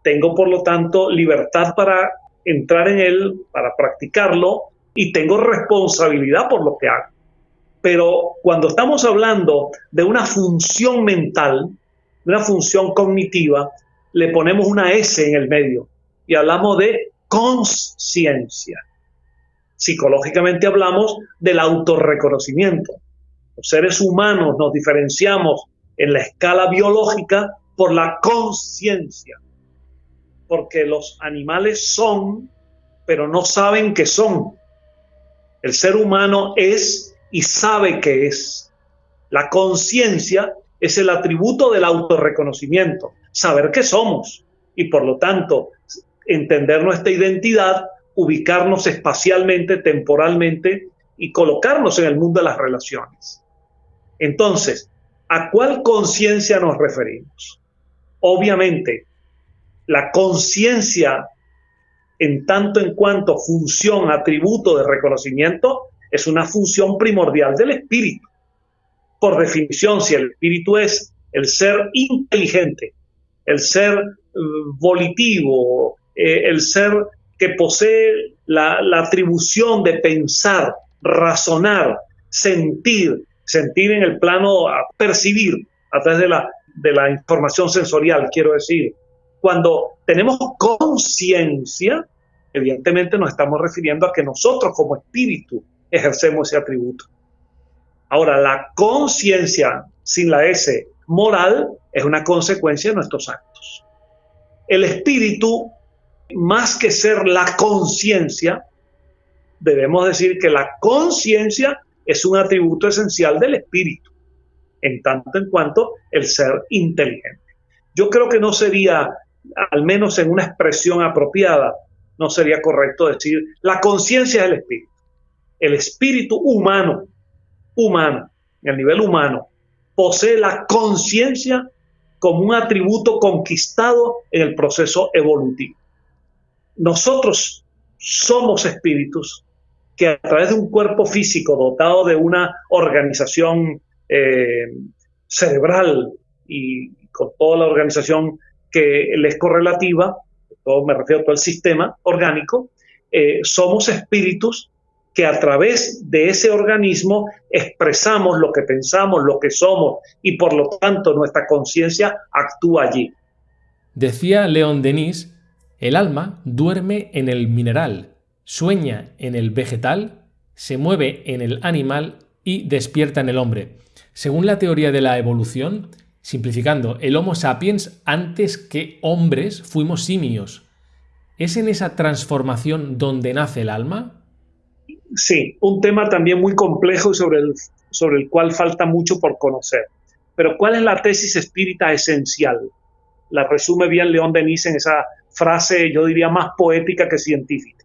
B: tengo por lo tanto libertad para entrar en él, para practicarlo y tengo responsabilidad por lo que hago. Pero cuando estamos hablando de una función mental, de una función cognitiva, le ponemos una S en el medio y hablamos de conciencia. Psicológicamente hablamos del autorreconocimiento. Los seres humanos nos diferenciamos en la escala biológica por la conciencia, porque los animales son, pero no saben que son. El ser humano es y sabe que es. La conciencia es el atributo del autorreconocimiento, saber que somos y por lo tanto entender nuestra identidad, ubicarnos espacialmente, temporalmente y colocarnos en el mundo de las relaciones. Entonces, ¿a cuál conciencia nos referimos? Obviamente, la conciencia en tanto en cuanto función, atributo de reconocimiento, es una función primordial del espíritu. Por definición, si el espíritu es el ser inteligente, el ser eh, volitivo, eh, el ser que posee la, atribución de pensar, razonar, sentir, sentir en el plano, percibir a través de la, de la información sensorial, quiero decir. Cuando tenemos conciencia, evidentemente nos estamos refiriendo a que nosotros como espíritu ejercemos ese atributo. Ahora, la conciencia sin la S moral es una consecuencia de nuestros actos. El espíritu, más que ser la conciencia, debemos decir que la conciencia es un atributo esencial del espíritu, en tanto en cuanto el ser inteligente. Yo creo que no sería, al menos en una expresión apropiada, no sería correcto decir la conciencia del espíritu el espíritu humano, humano, en el nivel humano, posee la conciencia como un atributo conquistado en el proceso evolutivo. Nosotros somos espíritus que a través de un cuerpo físico dotado de una organización eh, cerebral y con toda la organización que le es correlativa, todo, me refiero a todo el sistema orgánico, eh, somos espíritus que a través de ese organismo expresamos lo que pensamos, lo que somos y por lo tanto nuestra conciencia actúa allí.
A: Decía León Denis, el alma duerme en el mineral, sueña en el vegetal, se mueve en el animal y despierta en el hombre. Según la teoría de la evolución, simplificando, el Homo sapiens antes que hombres fuimos simios. ¿Es en esa transformación donde nace el alma?
B: Sí, un tema también muy complejo y sobre el, sobre el cual falta mucho por conocer. Pero ¿cuál es la tesis espírita esencial? La resume bien León Denis en esa frase, yo diría, más poética que científica.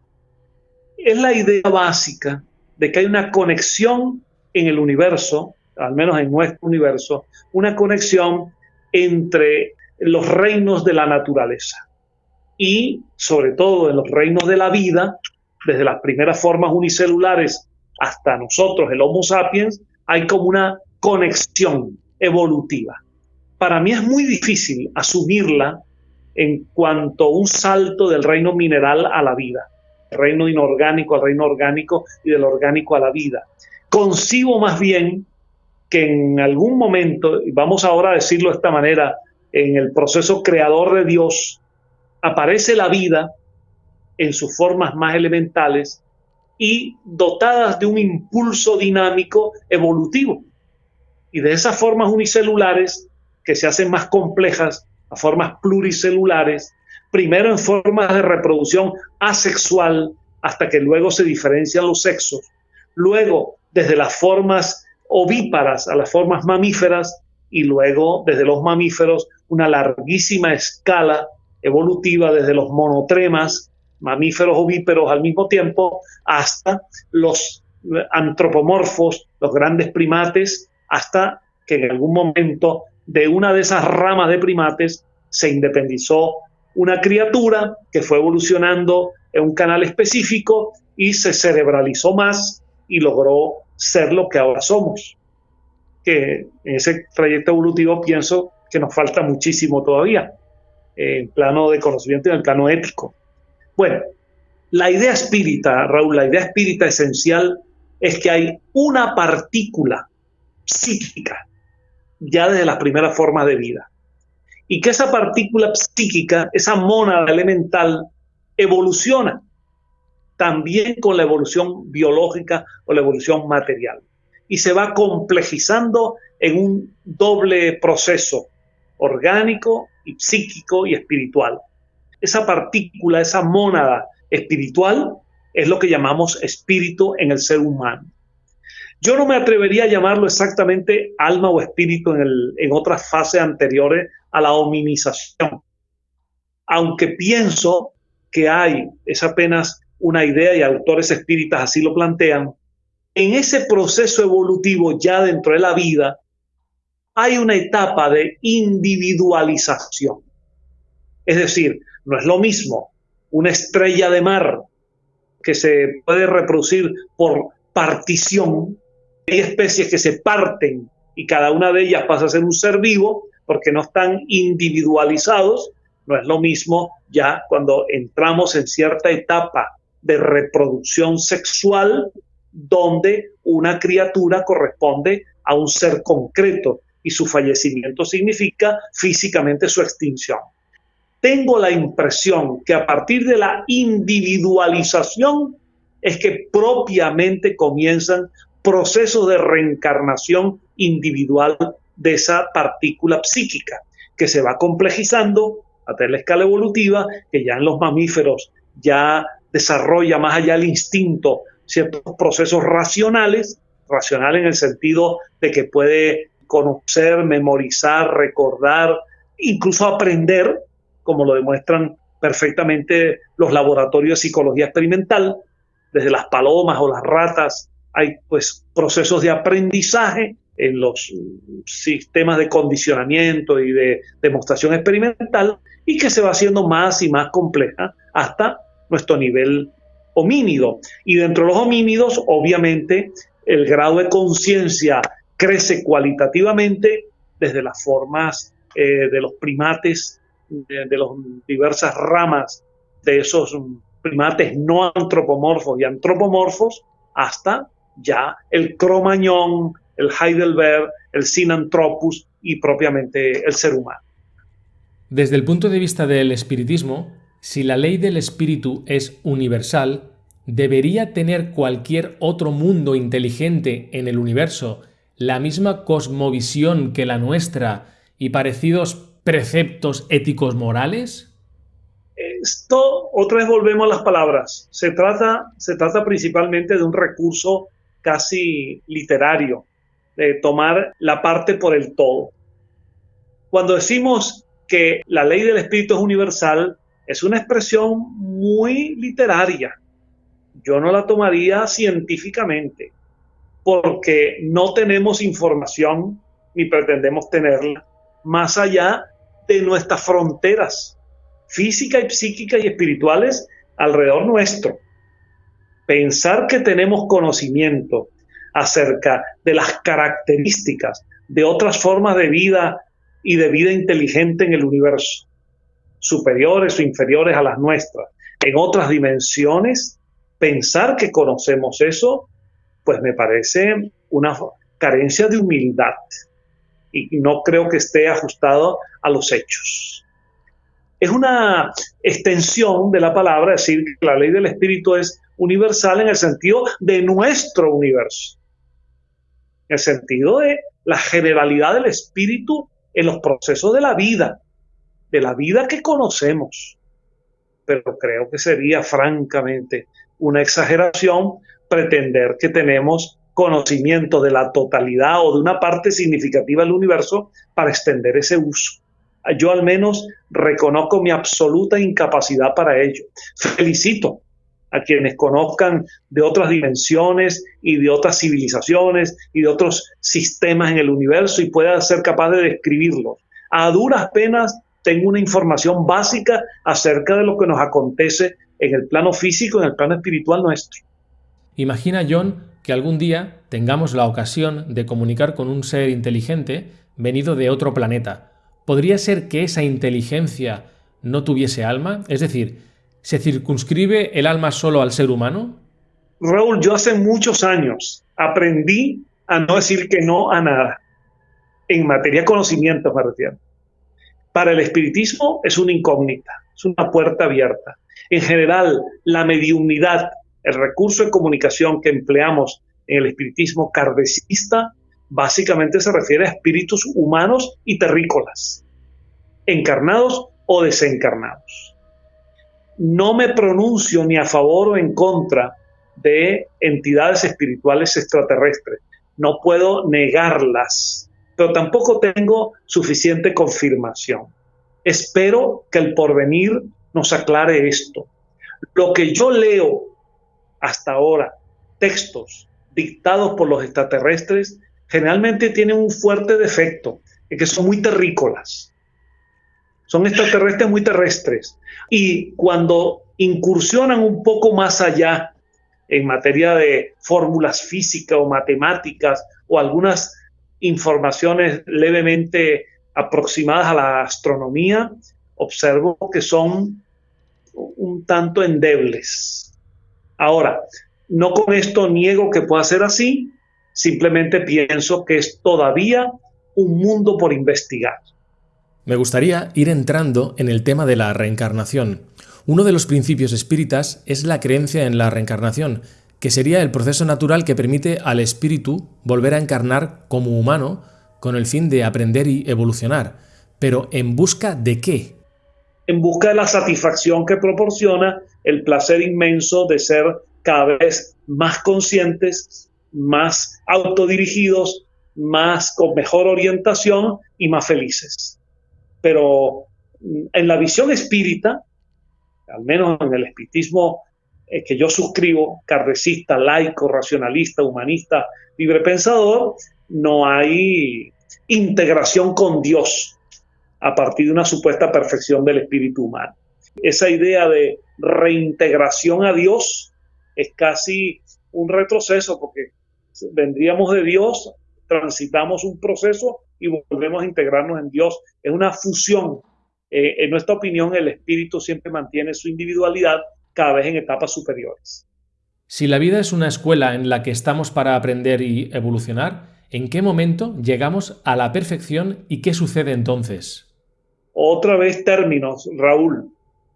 B: Es la idea básica de que hay una conexión en el universo, al menos en nuestro universo, una conexión entre los reinos de la naturaleza y sobre todo en los reinos de la vida desde las primeras formas unicelulares hasta nosotros, el Homo sapiens, hay como una conexión evolutiva. Para mí es muy difícil asumirla en cuanto a un salto del reino mineral a la vida, reino inorgánico al reino orgánico y del orgánico a la vida. Concibo más bien que en algún momento, y vamos ahora a decirlo de esta manera, en el proceso creador de Dios, aparece la vida en sus formas más elementales y dotadas de un impulso dinámico evolutivo. Y de esas formas unicelulares que se hacen más complejas formas pluricelulares, primero en formas de reproducción asexual hasta que luego se diferencian los sexos, luego desde las formas ovíparas a las formas mamíferas y luego desde los mamíferos una larguísima escala evolutiva desde los monotremas mamíferos ovíperos al mismo tiempo, hasta los antropomorfos, los grandes primates, hasta que en algún momento de una de esas ramas de primates se independizó una criatura que fue evolucionando en un canal específico y se cerebralizó más y logró ser lo que ahora somos. Que en ese trayecto evolutivo pienso que nos falta muchísimo todavía en plano de conocimiento y en el plano ético. Bueno, la idea espírita, Raúl, la idea espírita esencial es que hay una partícula psíquica ya desde las primeras formas de vida. Y que esa partícula psíquica, esa mónada elemental, evoluciona también con la evolución biológica o la evolución material. Y se va complejizando en un doble proceso orgánico y psíquico y espiritual. Esa partícula, esa mónada espiritual es lo que llamamos espíritu en el ser humano. Yo no me atrevería a llamarlo exactamente alma o espíritu en, otras fases anteriores a la hominización, aunque pienso que hay, es apenas una idea y autores espíritas así lo plantean, en ese proceso evolutivo ya dentro de la vida hay una etapa de individualización. Es decir, no es lo mismo una estrella de mar que se puede reproducir por partición. Hay especies que se parten y cada una de ellas pasa a ser un ser vivo porque no están individualizados. No es lo mismo ya cuando entramos en cierta etapa de reproducción sexual donde una criatura corresponde a un ser concreto y su fallecimiento significa físicamente su extinción. Tengo la impresión que a partir de la individualización es que propiamente comienzan procesos de reencarnación individual de esa partícula psíquica, que se va complejizando a la escala evolutiva, que ya en los mamíferos ya desarrolla más allá el instinto ciertos procesos racionales, racional en el sentido de que puede conocer, memorizar, recordar, incluso aprender, como lo demuestran perfectamente los laboratorios de psicología experimental, desde las palomas o las ratas, hay pues procesos de aprendizaje en los sistemas de condicionamiento y de demostración experimental y que se va haciendo más y más compleja hasta nuestro nivel homínido. Y dentro de los homínidos, obviamente, el grado de conciencia crece cualitativamente desde las formas eh, de los primates, de, de las diversas ramas de esos primates no antropomorfos y antropomorfos, hasta ya el cromañón, el Heidelberg, el Sinanthropus y propiamente el ser humano.
A: Desde el punto de vista del espiritismo, si la ley del espíritu es universal, ¿debería tener cualquier otro mundo inteligente en el universo la misma cosmovisión que la nuestra y parecidos preceptos éticos morales?
B: Esto, otra vez volvemos a las palabras. Se trata, se trata principalmente de un recurso casi literario, de tomar la parte por el todo. Cuando decimos que la ley del espíritu es universal, es una expresión muy literaria. Yo no la tomaría científicamente porque no tenemos información ni pretendemos tenerla más allá de nuestras fronteras físicas y psíquicas y espirituales alrededor nuestro. Pensar que tenemos conocimiento acerca de las características de otras formas de vida y de vida inteligente en el universo, superiores o inferiores a las nuestras, en otras dimensiones, pensar que conocemos eso pues me parece una carencia de humildad y no creo que esté ajustado a los hechos. Es una extensión de la palabra, decir que la ley del espíritu es universal en el sentido de nuestro universo, en el sentido de la generalidad del espíritu en los procesos de la vida, de la vida que conocemos. Pero creo que sería francamente una exageración pretender que tenemos conocimiento de la totalidad o de una parte significativa del universo para extender ese uso. Yo al menos reconozco mi absoluta incapacidad para ello. Felicito a quienes conozcan de otras dimensiones y de otras civilizaciones y de otros sistemas en el universo y puedan ser capaz de describirlos. A duras penas tengo una información básica acerca de lo que nos acontece en el plano físico, en el plano espiritual nuestro.
A: Imagina, John, que algún día tengamos la ocasión de comunicar con un ser inteligente venido de otro planeta, ¿podría ser que esa inteligencia no tuviese alma? Es decir, ¿se circunscribe el alma solo al ser humano?
B: Raúl, yo hace muchos años aprendí a no decir que no a nada. En materia de conocimiento me refiero. Para el espiritismo es una incógnita, es una puerta abierta. En general, la mediunidad, el recurso de comunicación que empleamos en el espiritismo kardecista, básicamente se refiere a espíritus humanos y terrícolas, encarnados o desencarnados. No me pronuncio ni a favor o en contra de entidades espirituales extraterrestres. No puedo negarlas, pero tampoco tengo suficiente confirmación. Espero que el porvenir nos aclare esto. Lo que yo leo hasta ahora, textos dictados por los extraterrestres, generalmente tienen un fuerte defecto, es que son muy terrícolas. Son extraterrestres muy terrestres. Y cuando incursionan un poco más allá en materia de fórmulas físicas o matemáticas o algunas informaciones levemente aproximadas a la astronomía, observo que son un tanto endebles. Ahora, no con esto niego que pueda ser así, simplemente pienso que es todavía un mundo por investigar.
A: Me gustaría ir entrando en el tema de la reencarnación. Uno de los principios espíritas es la creencia en la reencarnación, que sería el proceso natural que permite al espíritu volver a encarnar como humano con el fin de aprender y evolucionar. Pero ¿en busca de qué?
B: En busca de la satisfacción que proporciona el placer inmenso de ser cada vez más conscientes, más autodirigidos, más con mejor orientación y más felices. Pero mm, en la visión espírita, al menos en el espiritismo eh, que yo suscribo, cardecista, laico, racionalista, humanista, libre pensador, no hay integración con Dios a partir de una supuesta perfección del espíritu humano. Esa idea de reintegración a Dios es casi un retroceso porque vendríamos de Dios, transitamos un proceso y volvemos a integrarnos en Dios. Es una fusión. Eh, en nuestra opinión, el espíritu siempre mantiene su individualidad cada vez en etapas superiores.
A: Si la vida es una escuela en la que estamos para aprender y evolucionar, ¿en qué momento llegamos a la perfección y qué sucede entonces?
B: Otra vez términos, Raúl.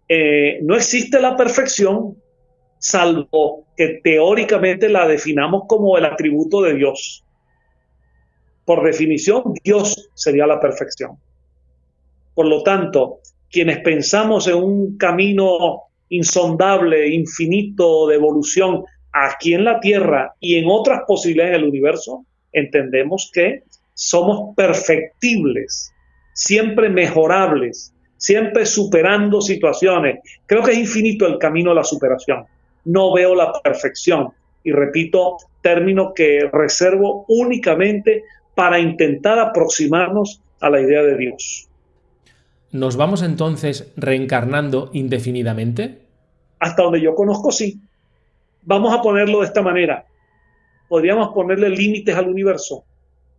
B: Eh, no existe la perfección salvo que teóricamente la definamos como el atributo de Dios. Por definición, Dios sería la perfección. Por lo tanto, quienes pensamos en un camino insondable, infinito de evolución aquí en la Tierra y en otras posibilidades del universo, entendemos que somos perfectibles, siempre mejorables, siempre superando situaciones. Creo que es infinito el camino a la superación. No veo la perfección. Y repito, término que reservo únicamente para intentar aproximarnos a la idea de Dios.
A: ¿Nos vamos entonces reencarnando indefinidamente?
B: Hasta donde yo conozco, sí. Vamos a ponerlo de esta manera. Podríamos ponerle límites al universo.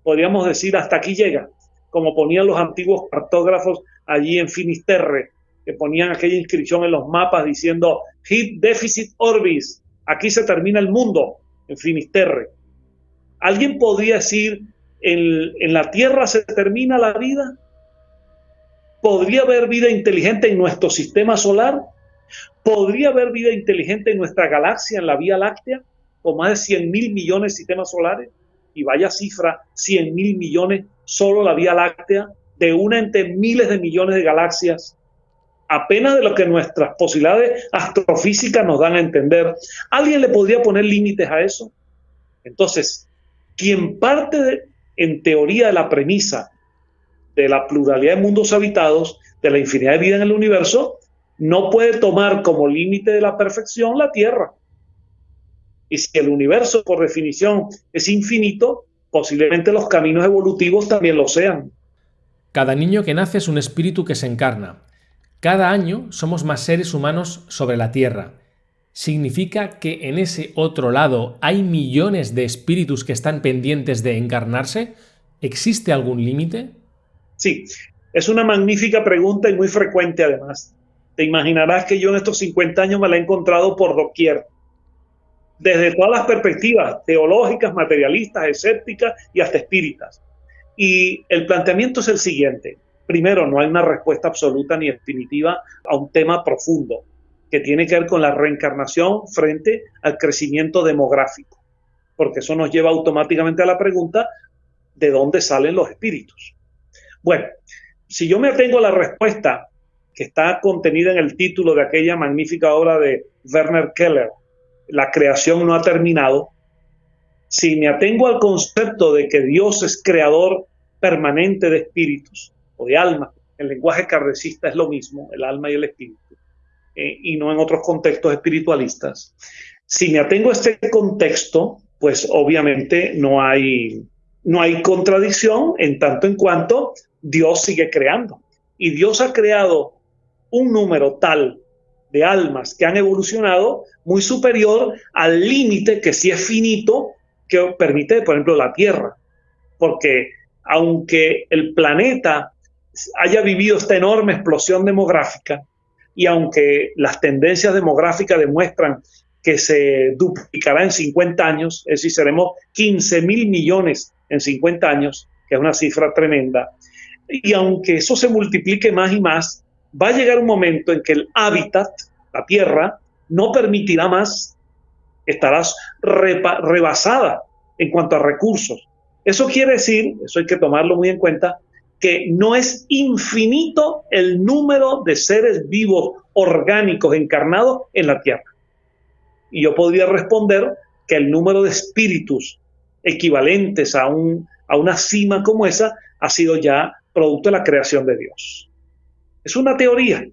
B: Podríamos decir hasta aquí llega, como ponían los antiguos cartógrafos allí en Finisterre, que ponían aquella inscripción en los mapas diciendo Hit Deficit Orbis, aquí se termina el mundo, en Finisterre. ¿Alguien podría decir en, la Tierra se termina la vida? ¿Podría haber vida inteligente en nuestro sistema solar? ¿Podría haber vida inteligente en nuestra galaxia, en la Vía Láctea, con más de 100 mil millones de sistemas solares? Y vaya cifra, 100 mil millones, solo la Vía Láctea, de una entre miles de millones de galaxias, apenas de lo que nuestras posibilidades astrofísicas nos dan a entender. ¿Alguien le podría poner límites a eso? Entonces, quien parte en teoría de la premisa de la pluralidad de mundos habitados, de la infinidad de vida en el universo, no puede tomar como límite de la perfección la Tierra. Y si el universo, por definición, es infinito, posiblemente los caminos evolutivos también lo sean.
A: Cada niño que nace es un espíritu que se encarna. Cada año somos más seres humanos sobre la Tierra. ¿Significa que en ese otro lado hay millones de espíritus que están pendientes de encarnarse? ¿Existe algún límite?
B: Sí, Es una magnífica pregunta y muy frecuente además. Te imaginarás que yo en estos 50 años me la he encontrado por doquier, desde todas las perspectivas, teológicas, materialistas, escépticas y hasta espíritas. Y el planteamiento es el siguiente. Primero, no hay una respuesta absoluta ni definitiva a un tema profundo que tiene que ver con la reencarnación frente al crecimiento demográfico, porque eso nos lleva automáticamente a la pregunta de dónde salen los espíritus. Bueno, si yo me atengo a la respuesta que está contenida en el título de aquella magnífica obra de Werner Keller, La creación no ha terminado, si me atengo al concepto de que Dios es creador permanente de espíritus o de alma, el lenguaje cardecista es lo mismo, el alma y el espíritu, eh, y no en otros contextos espiritualistas. Si me atengo a este contexto, pues obviamente no hay, no hay contradicción en tanto en cuanto Dios sigue creando. Y Dios ha creado un número tal de almas que han evolucionado muy superior al límite que sí es finito que permite, por ejemplo, la Tierra. Porque aunque el planeta haya vivido esta enorme explosión demográfica y aunque las tendencias demográficas demuestran que se duplicará en 50 años, es decir, seremos 15 mil millones en 50 años, que es una cifra tremenda, y aunque eso se multiplique más y más, va a llegar un momento en que el hábitat, la tierra, no permitirá más, estarás rebasada en cuanto a recursos. Eso quiere decir, eso hay que tomarlo muy en cuenta, que no es infinito el número de seres vivos orgánicos encarnados en la Tierra. Y yo podría responder que el número de espíritus equivalentes a, un, a una cima como esa ha sido ya producto de la creación de Dios. Es una teoría.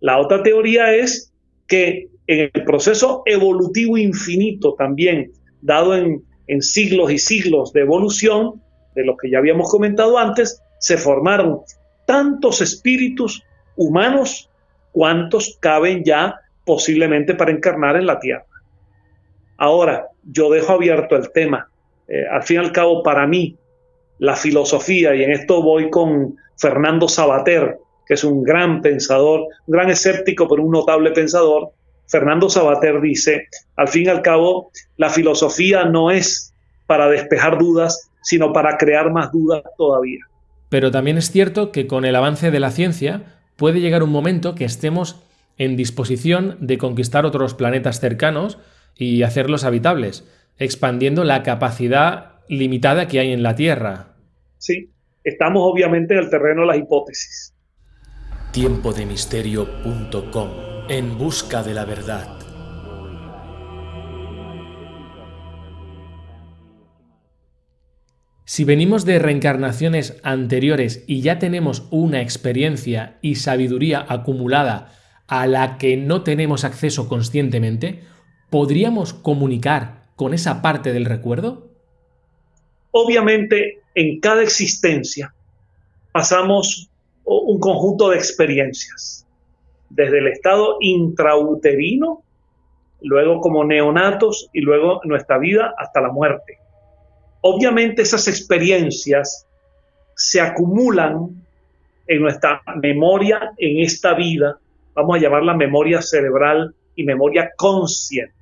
B: La otra teoría es que en el proceso evolutivo infinito también, dado en en siglos y siglos de evolución, de lo que ya habíamos comentado antes, se formaron tantos espíritus humanos cuantos caben ya posiblemente para encarnar en la Tierra. Ahora, yo dejo abierto el tema. Eh, al fin y al cabo, para mí, la filosofía, y en esto voy con Fernando Sabater, que es un gran pensador, un gran escéptico, pero un notable pensador, Fernando Sabater dice, al fin y al cabo, la filosofía no es para despejar dudas, sino para crear más dudas todavía.
A: Pero también es cierto que con el avance de la ciencia puede llegar un momento que estemos en disposición de conquistar otros planetas cercanos y hacerlos habitables, expandiendo la capacidad limitada que hay en la Tierra.
B: Sí, estamos obviamente en el terreno de las hipótesis.
A: Tiempodemisterio.com en busca de la verdad. Si venimos de reencarnaciones anteriores y ya tenemos una experiencia y sabiduría acumulada a la que no tenemos acceso conscientemente, ¿podríamos comunicar con esa parte del recuerdo?
B: Obviamente, en cada existencia pasamos un conjunto de experiencias desde el estado intrauterino, luego como neonatos y luego nuestra vida hasta la muerte. Obviamente esas experiencias se acumulan en nuestra memoria en esta vida, vamos a llamarla memoria cerebral y memoria consciente.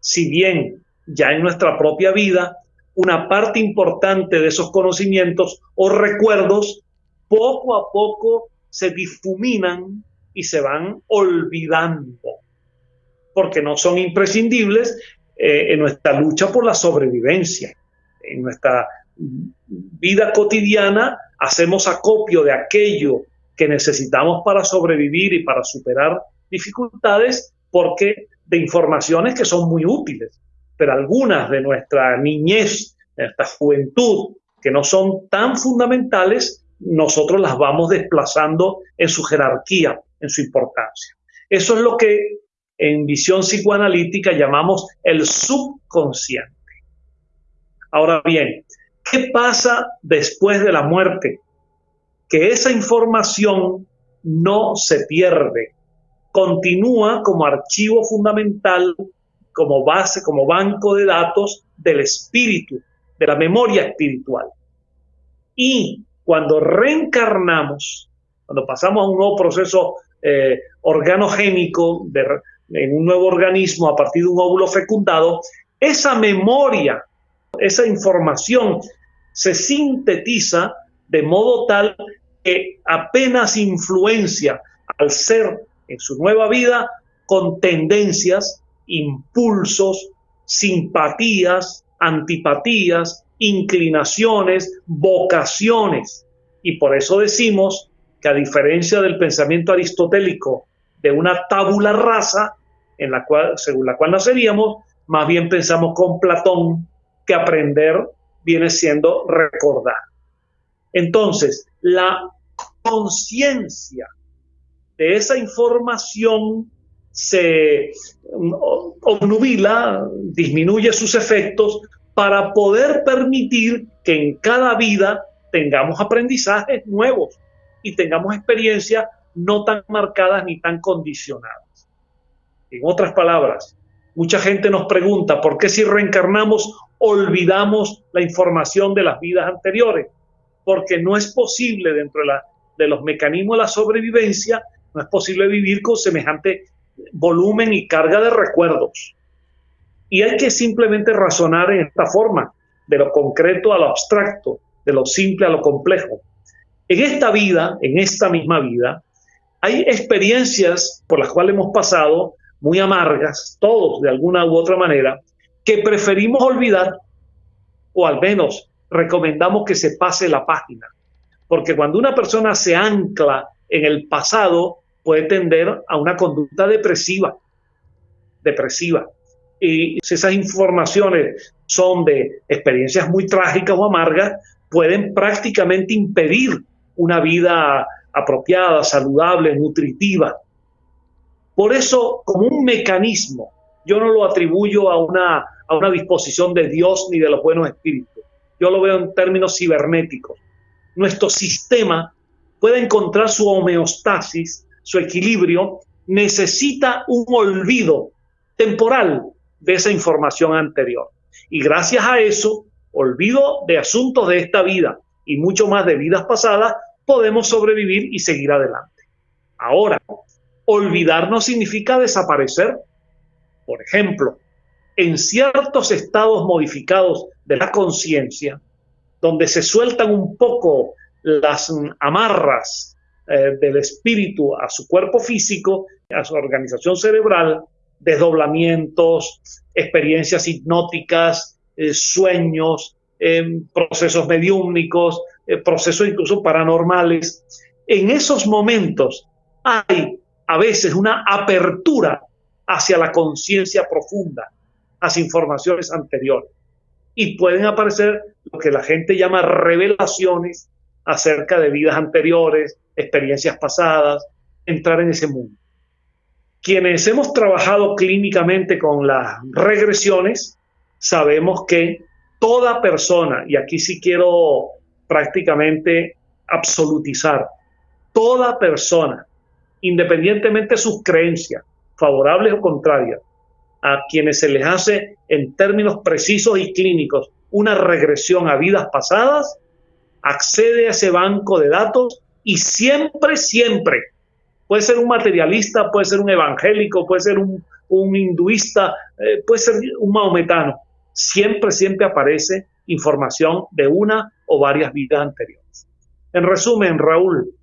B: Si bien ya en nuestra propia vida, una parte importante de esos conocimientos o recuerdos poco a poco se difuminan y se van olvidando, porque no son imprescindibles eh, en nuestra lucha por la sobrevivencia. En nuestra vida cotidiana hacemos acopio de aquello que necesitamos para sobrevivir y para superar dificultades, porque de informaciones que son muy útiles, pero algunas de nuestra niñez, de nuestra juventud, que no son tan fundamentales, nosotros las vamos desplazando en su jerarquía en su importancia. Eso es lo que en visión psicoanalítica llamamos el subconsciente. Ahora bien, ¿qué pasa después de la muerte? Que esa información no se pierde, continúa como archivo fundamental, como base, como banco de datos del espíritu, de la memoria espiritual. Y cuando reencarnamos, cuando pasamos a un nuevo proceso eh, organogénico en un nuevo organismo a partir de un óvulo fecundado, esa memoria, esa información se sintetiza de modo tal que apenas influencia al ser en su nueva vida con tendencias, impulsos, simpatías, antipatías, inclinaciones, vocaciones. Y por eso decimos que a diferencia del pensamiento aristotélico de una tabula rasa, en la cual, según la cual naceríamos, más bien pensamos con Platón que aprender viene siendo recordar. Entonces, la conciencia de esa información se obnubila, disminuye sus efectos para poder permitir que en cada vida tengamos aprendizajes nuevos y tengamos experiencias no tan marcadas ni tan condicionadas. En otras palabras, mucha gente nos pregunta por qué si reencarnamos olvidamos la información de las vidas anteriores, porque no es posible dentro de, los mecanismos de la sobrevivencia, no es posible vivir con semejante volumen y carga de recuerdos. Y hay que simplemente razonar en esta forma, de lo concreto a lo abstracto, de lo simple a lo complejo. En esta vida, en esta misma vida, hay experiencias por las cuales hemos pasado muy amargas, todos de alguna u otra manera, que preferimos olvidar o al menos recomendamos que se pase la página. Porque cuando una persona se ancla en el pasado, puede tender a una conducta depresiva. Depresiva. Y si esas informaciones son de experiencias muy trágicas o amargas, pueden prácticamente impedir una vida apropiada, saludable, nutritiva. Por eso, como un mecanismo, yo no lo atribuyo a una, a una disposición de Dios ni de los buenos espíritus. Yo lo veo en términos cibernéticos. Nuestro sistema puede encontrar su homeostasis, su equilibrio, necesita un olvido temporal de esa información anterior. Y gracias a eso, olvido de asuntos de esta vida y mucho más de vidas pasadas, podemos sobrevivir y seguir adelante. Ahora, olvidar no significa desaparecer. Por ejemplo, en ciertos estados modificados de la conciencia, donde se sueltan un poco las amarras eh, del espíritu a su cuerpo físico, a su organización cerebral, desdoblamientos, experiencias hipnóticas, eh, sueños, em, procesos mediúmnicos, eh, procesos incluso paranormales. En esos momentos hay a veces una apertura hacia la conciencia profunda, hacia informaciones anteriores. Y pueden aparecer lo que la gente llama revelaciones acerca de vidas anteriores, experiencias pasadas, entrar en ese mundo. Quienes hemos trabajado clínicamente con las regresiones, sabemos que toda persona, y aquí sí quiero prácticamente absolutizar, toda persona, independientemente de sus creencias, favorables o contrarias, a quienes se les hace en términos precisos y clínicos una regresión a vidas pasadas, accede a ese banco de datos y siempre, siempre, puede ser un materialista, puede ser un evangélico, puede ser un, hinduista, eh, puede ser un maometano, siempre, siempre aparece información de una o varias vidas anteriores. En resumen, Raúl,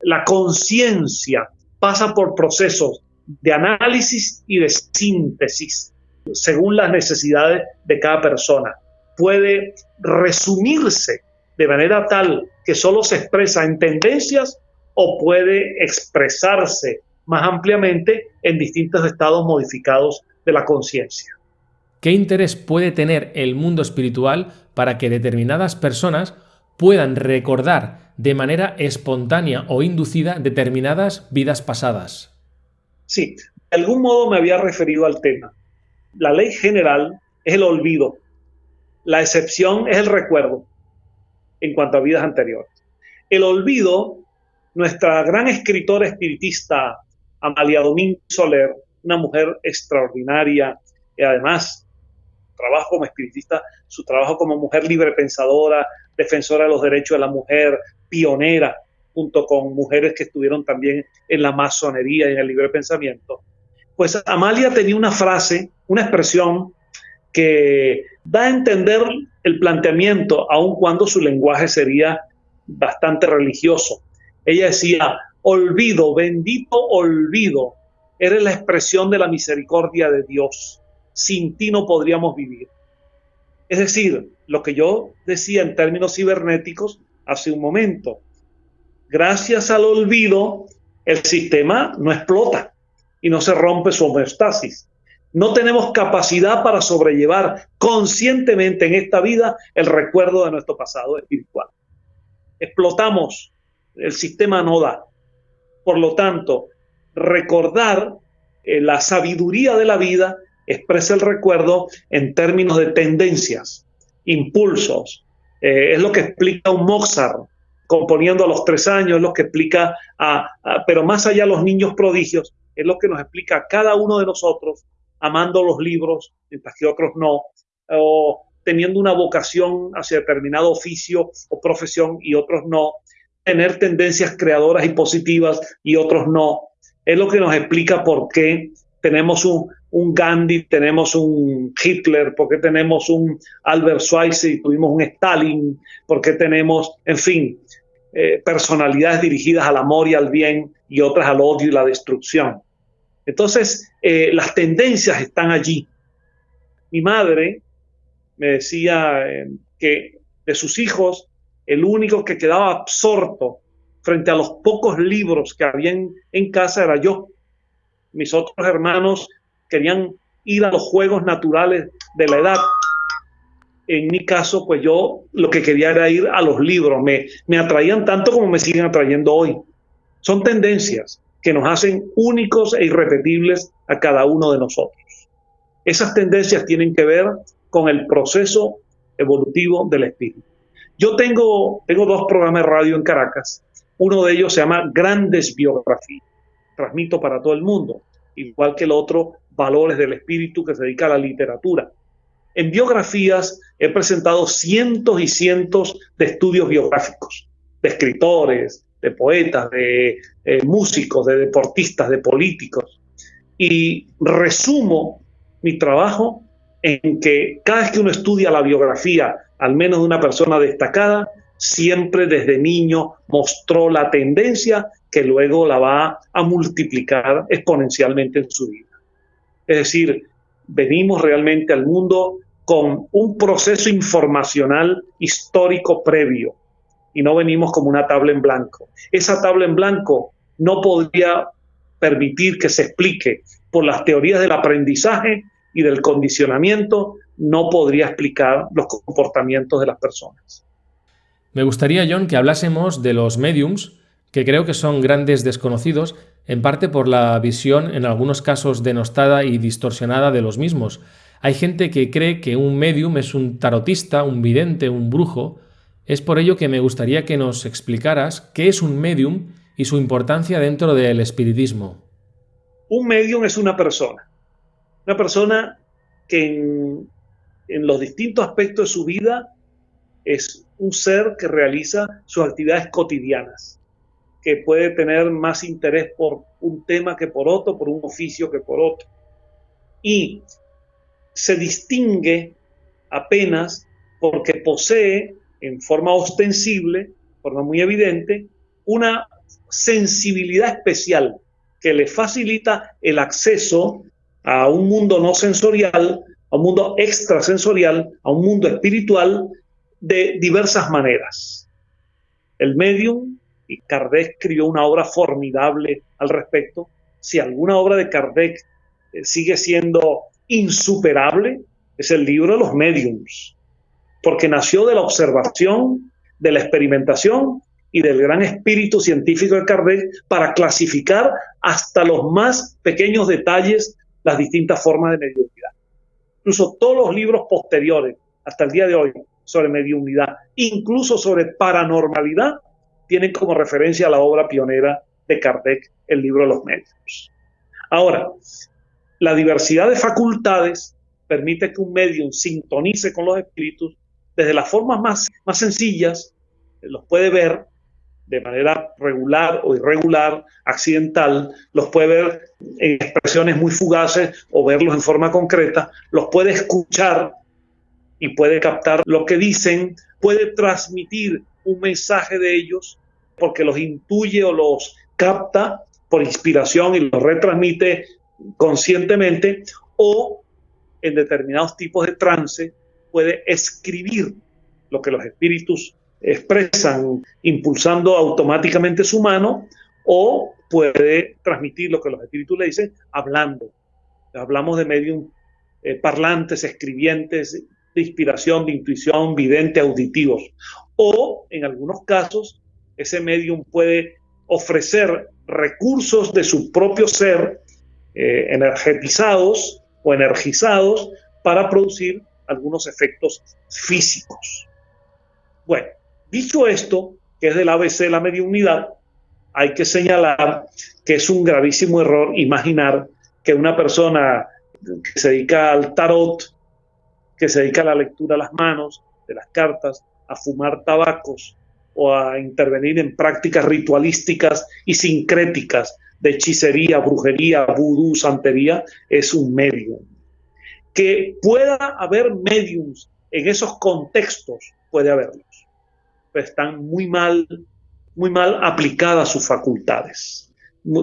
B: la conciencia pasa por procesos de análisis y de síntesis según las necesidades de cada persona. Puede resumirse de manera tal que solo se expresa en tendencias o puede expresarse más ampliamente en distintos estados modificados de la conciencia.
A: ¿Qué interés puede tener el mundo espiritual para que determinadas personas puedan recordar de manera espontánea o inducida determinadas vidas pasadas?
B: Sí, de algún modo me había referido al tema. La ley general es el olvido, la excepción es el recuerdo en cuanto a vidas anteriores. El olvido, nuestra gran escritora espiritista Amalia Domínguez Soler, una mujer extraordinaria y además trabajo como espiritista, su trabajo como mujer libre pensadora, defensora de los derechos de la mujer, pionera junto con mujeres que estuvieron también en la masonería y en el libre pensamiento. Pues Amalia tenía una frase, una expresión que da a entender el planteamiento, aun cuando su lenguaje sería bastante religioso. Ella decía, olvido, bendito olvido, eres la expresión de la misericordia de Dios. Sin ti no podríamos vivir. Es decir, lo que yo decía en términos cibernéticos hace un momento, gracias al olvido, el sistema no explota y no se rompe su homeostasis. No tenemos capacidad para sobrellevar conscientemente en esta vida el recuerdo de nuestro pasado espiritual. Explotamos, el sistema no da. Por lo tanto, recordar eh, la sabiduría de la vida expresa el recuerdo en términos de tendencias, impulsos. Eh, es lo que explica un Mozart componiendo a los tres años, es lo que explica, a, pero más allá los niños prodigios, es lo que nos explica a cada uno de nosotros, amando los libros, mientras que otros no, o teniendo una vocación hacia determinado oficio o profesión y otros no, tener tendencias creadoras y positivas y otros no. Es lo que nos explica por qué tenemos un, un Gandhi, tenemos un Hitler, por qué tenemos un Albert Schweitzer y tuvimos un Stalin, por qué tenemos, en fin, eh, personalidades dirigidas al amor y al bien y otras al odio y la destrucción. Entonces, eh, las tendencias están allí. Mi madre me decía eh, que de sus hijos, el único que quedaba absorto frente a los pocos libros que había en casa era yo. Mis otros hermanos querían ir a los juegos naturales de la edad en mi caso, pues yo lo que quería era ir a los libros, me, me atraían tanto como me siguen atrayendo hoy. Son tendencias que nos hacen únicos e irrepetibles a cada uno de nosotros. Esas tendencias tienen que ver con el proceso evolutivo del espíritu. Yo tengo, tengo dos programas de radio en Caracas. Uno de ellos se llama Grandes Biografías. Transmito para todo el mundo, igual que el otro, Valores del Espíritu, que se dedica a la literatura. En biografías he presentado cientos y cientos de estudios biográficos, de escritores, de poetas, de eh, músicos, de deportistas, de políticos. Y resumo mi trabajo en que cada vez que uno estudia la biografía, al menos de una persona destacada, siempre desde niño mostró la tendencia que luego la va a multiplicar exponencialmente en su vida. Es decir, venimos realmente al mundo con un proceso informacional histórico previo y no venimos como una tabla en blanco. Esa tabla en blanco no podría permitir que se explique por las teorías del aprendizaje y del condicionamiento, no podría explicar los comportamientos de las personas.
A: Me gustaría, John, que hablásemos de los mediums, que creo que son grandes desconocidos, en parte por la visión, en algunos casos denostada y distorsionada de los mismos. Hay gente que cree que un medium es un tarotista, un vidente, un brujo. Es por ello que me gustaría que nos explicaras qué es un medium y su importancia dentro del espiritismo.
B: Un medium es una persona. Una persona que en, en los distintos aspectos de su vida es un ser que realiza sus actividades cotidianas, que puede tener más interés por un tema que por otro, por un oficio que por otro. Y se distingue apenas porque posee en forma ostensible, forma muy evidente, una sensibilidad especial que le facilita el acceso a un mundo no sensorial, a un mundo extrasensorial, a un mundo espiritual de diversas maneras. El medium, y Kardec escribió una obra formidable al respecto, si alguna obra de Kardec eh, sigue siendo insuperable es el libro de los mediums, porque nació de la observación, de la experimentación y del gran espíritu científico de Kardec para clasificar hasta los más pequeños detalles las distintas formas de mediunidad. Incluso todos los libros posteriores, hasta el día de hoy, sobre mediunidad, incluso sobre paranormalidad, tienen como referencia la obra pionera de Kardec, el libro de los mediums. Ahora, la diversidad de facultades permite que un medium sintonice con los espíritus desde las formas más sencillas, los puede ver, de manera regular o irregular, accidental, los puede ver en expresiones muy fugaces o verlos en forma concreta, los puede escuchar y puede captar lo que dicen, puede transmitir un mensaje de ellos porque los intuye o los capta por inspiración y los retransmite conscientemente o en determinados tipos de trance puede escribir lo que los espíritus expresan impulsando automáticamente su mano o puede transmitir lo que los espíritus le dicen hablando. Hablamos de medium eh, parlantes, escribientes, de inspiración, de intuición, vidente, auditivos. O en algunos casos, ese medium puede ofrecer recursos de su propio ser eh, energetizados o energizados para producir algunos efectos físicos. Bueno, dicho esto, que es del ABC de la mediunidad, hay que señalar que es un gravísimo error imaginar que una persona que se dedica al tarot, que se dedica a la lectura de las manos, de las cartas, a fumar tabacos o a intervenir en prácticas ritualísticas y sincréticas de hechicería, brujería, vudú, santería, es un medium. Que pueda haber mediums en esos contextos, puede haberlos, pero están muy mal, muy mal aplicadas sus facultades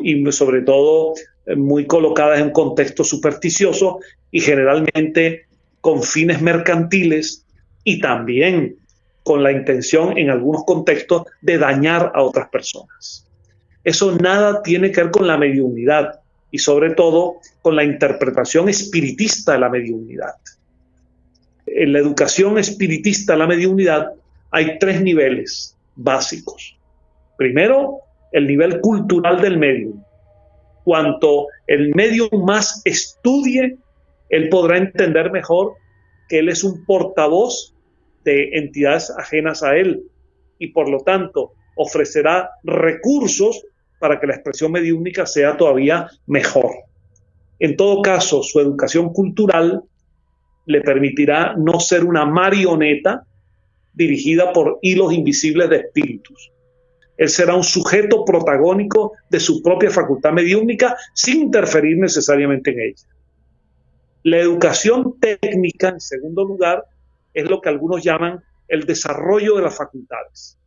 B: y sobre todo eh, muy colocadas en un contexto supersticioso y generalmente con fines mercantiles y también con la intención en algunos contextos de dañar a otras personas. Eso nada tiene que ver con la mediunidad y sobre todo con la interpretación espiritista de la mediunidad. En la educación espiritista de la mediunidad hay tres niveles básicos. Primero, el nivel cultural del medium. Cuanto el medium más estudie, él podrá entender mejor que él es un portavoz de entidades ajenas a él y por lo tanto ofrecerá recursos para que la expresión mediúnica sea todavía mejor. En todo caso, su educación cultural le permitirá no ser una marioneta dirigida por hilos invisibles de espíritus. Él será un sujeto protagónico de su propia facultad mediúnica sin interferir necesariamente en ella. La educación técnica, en segundo lugar, es lo que algunos llaman el desarrollo de las facultades.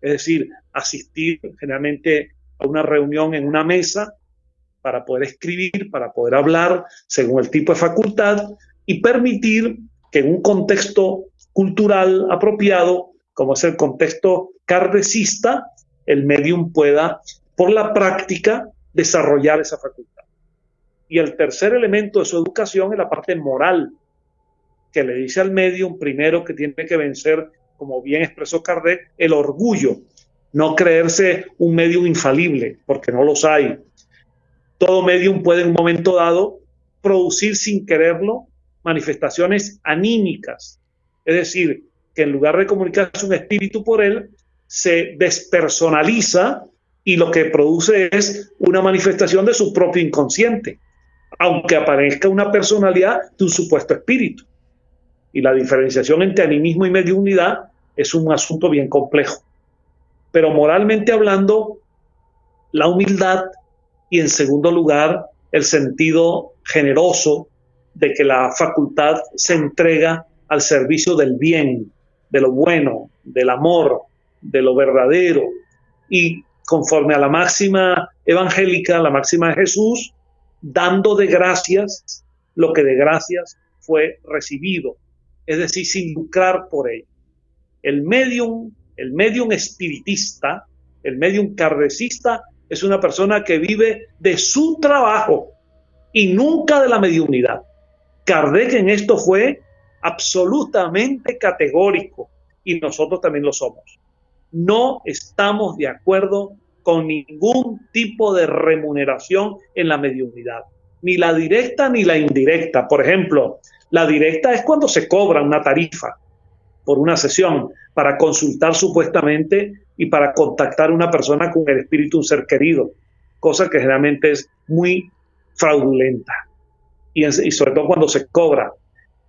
B: Es decir, asistir generalmente a una reunión en una mesa para poder escribir, para poder hablar según el tipo de facultad y permitir que en un contexto cultural apropiado, como es el contexto cardecista, el medium pueda, por la práctica, desarrollar esa facultad. Y el tercer elemento de su educación es la parte moral, que le dice al medium primero que tiene que vencer, como bien expresó Kardec, el orgullo, no creerse un medium infalible, porque no los hay. Todo medium puede en un momento dado producir sin quererlo manifestaciones anímicas, es decir, que en lugar de comunicarse un espíritu por él, se despersonaliza y lo que produce es una manifestación de su propio inconsciente, aunque aparezca una personalidad de un supuesto espíritu. Y la diferenciación entre animismo y mediunidad es un asunto bien complejo pero moralmente hablando, la humildad y en segundo lugar, el sentido generoso de que la facultad se entrega al servicio del bien, de lo bueno, del amor, de lo verdadero. Y conforme a la máxima evangélica, la máxima de Jesús, dando de gracias lo que de gracias fue recibido, es decir, sin lucrar por ello. El medium el medium espiritista, el medium cardecista, es una persona que vive de su trabajo y nunca de la mediunidad. Kardec en esto fue absolutamente categórico y nosotros también lo somos. No estamos de acuerdo con ningún tipo de remuneración en la mediunidad, ni la directa ni la indirecta. Por ejemplo, la directa es cuando se cobra una tarifa por una sesión para consultar supuestamente y para contactar a una persona con el espíritu un ser querido, cosa que generalmente es muy fraudulenta y, y sobre todo cuando se cobra.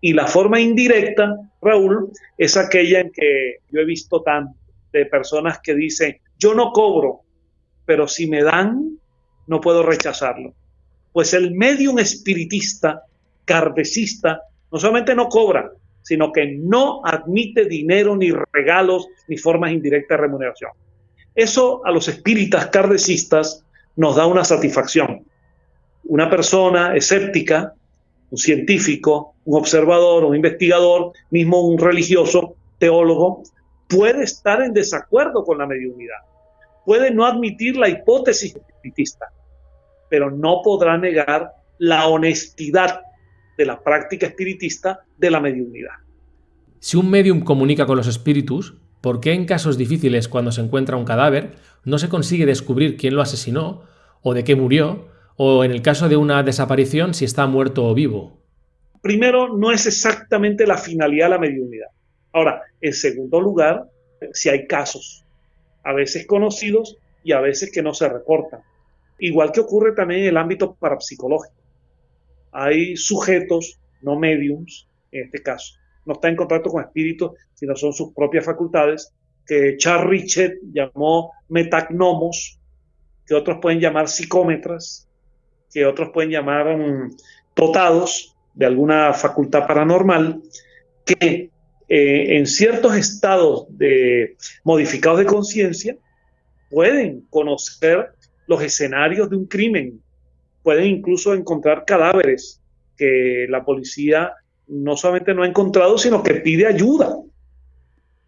B: Y la forma indirecta, Raúl, es aquella en que yo he visto tan de personas que dicen, yo no cobro, pero si me dan, no puedo rechazarlo. Pues el medium espiritista, cardecista, no solamente no cobra, sino que no admite dinero, ni regalos, ni formas indirectas de remuneración. Eso a los espíritas cardecistas nos da una satisfacción. Una persona escéptica, un científico, un observador, un investigador, mismo un religioso, teólogo, puede estar en desacuerdo con la mediunidad, puede no admitir la hipótesis espiritista, pero no podrá negar la honestidad de la práctica espiritista de la mediunidad.
A: Si un medium comunica con los espíritus, ¿por qué en casos difíciles cuando se encuentra un cadáver no se consigue descubrir quién lo asesinó o de qué murió, o en el caso de una desaparición si está muerto o vivo?
B: Primero, no es exactamente la finalidad de la mediunidad. Ahora, en segundo lugar, si hay casos, a veces conocidos y a veces que no se reportan. Igual que ocurre también en el ámbito parapsicológico. Hay sujetos, no mediums, en este caso, no está en contacto con espíritus, sino son sus propias facultades, que Charles Richet llamó metagnomos, que otros pueden llamar psicómetras, que otros pueden llamar um, dotados de alguna facultad paranormal, que eh, en ciertos estados modificados de conciencia pueden conocer los escenarios de un crimen, pueden incluso encontrar cadáveres que la policía no solamente no ha encontrado, sino que pide ayuda.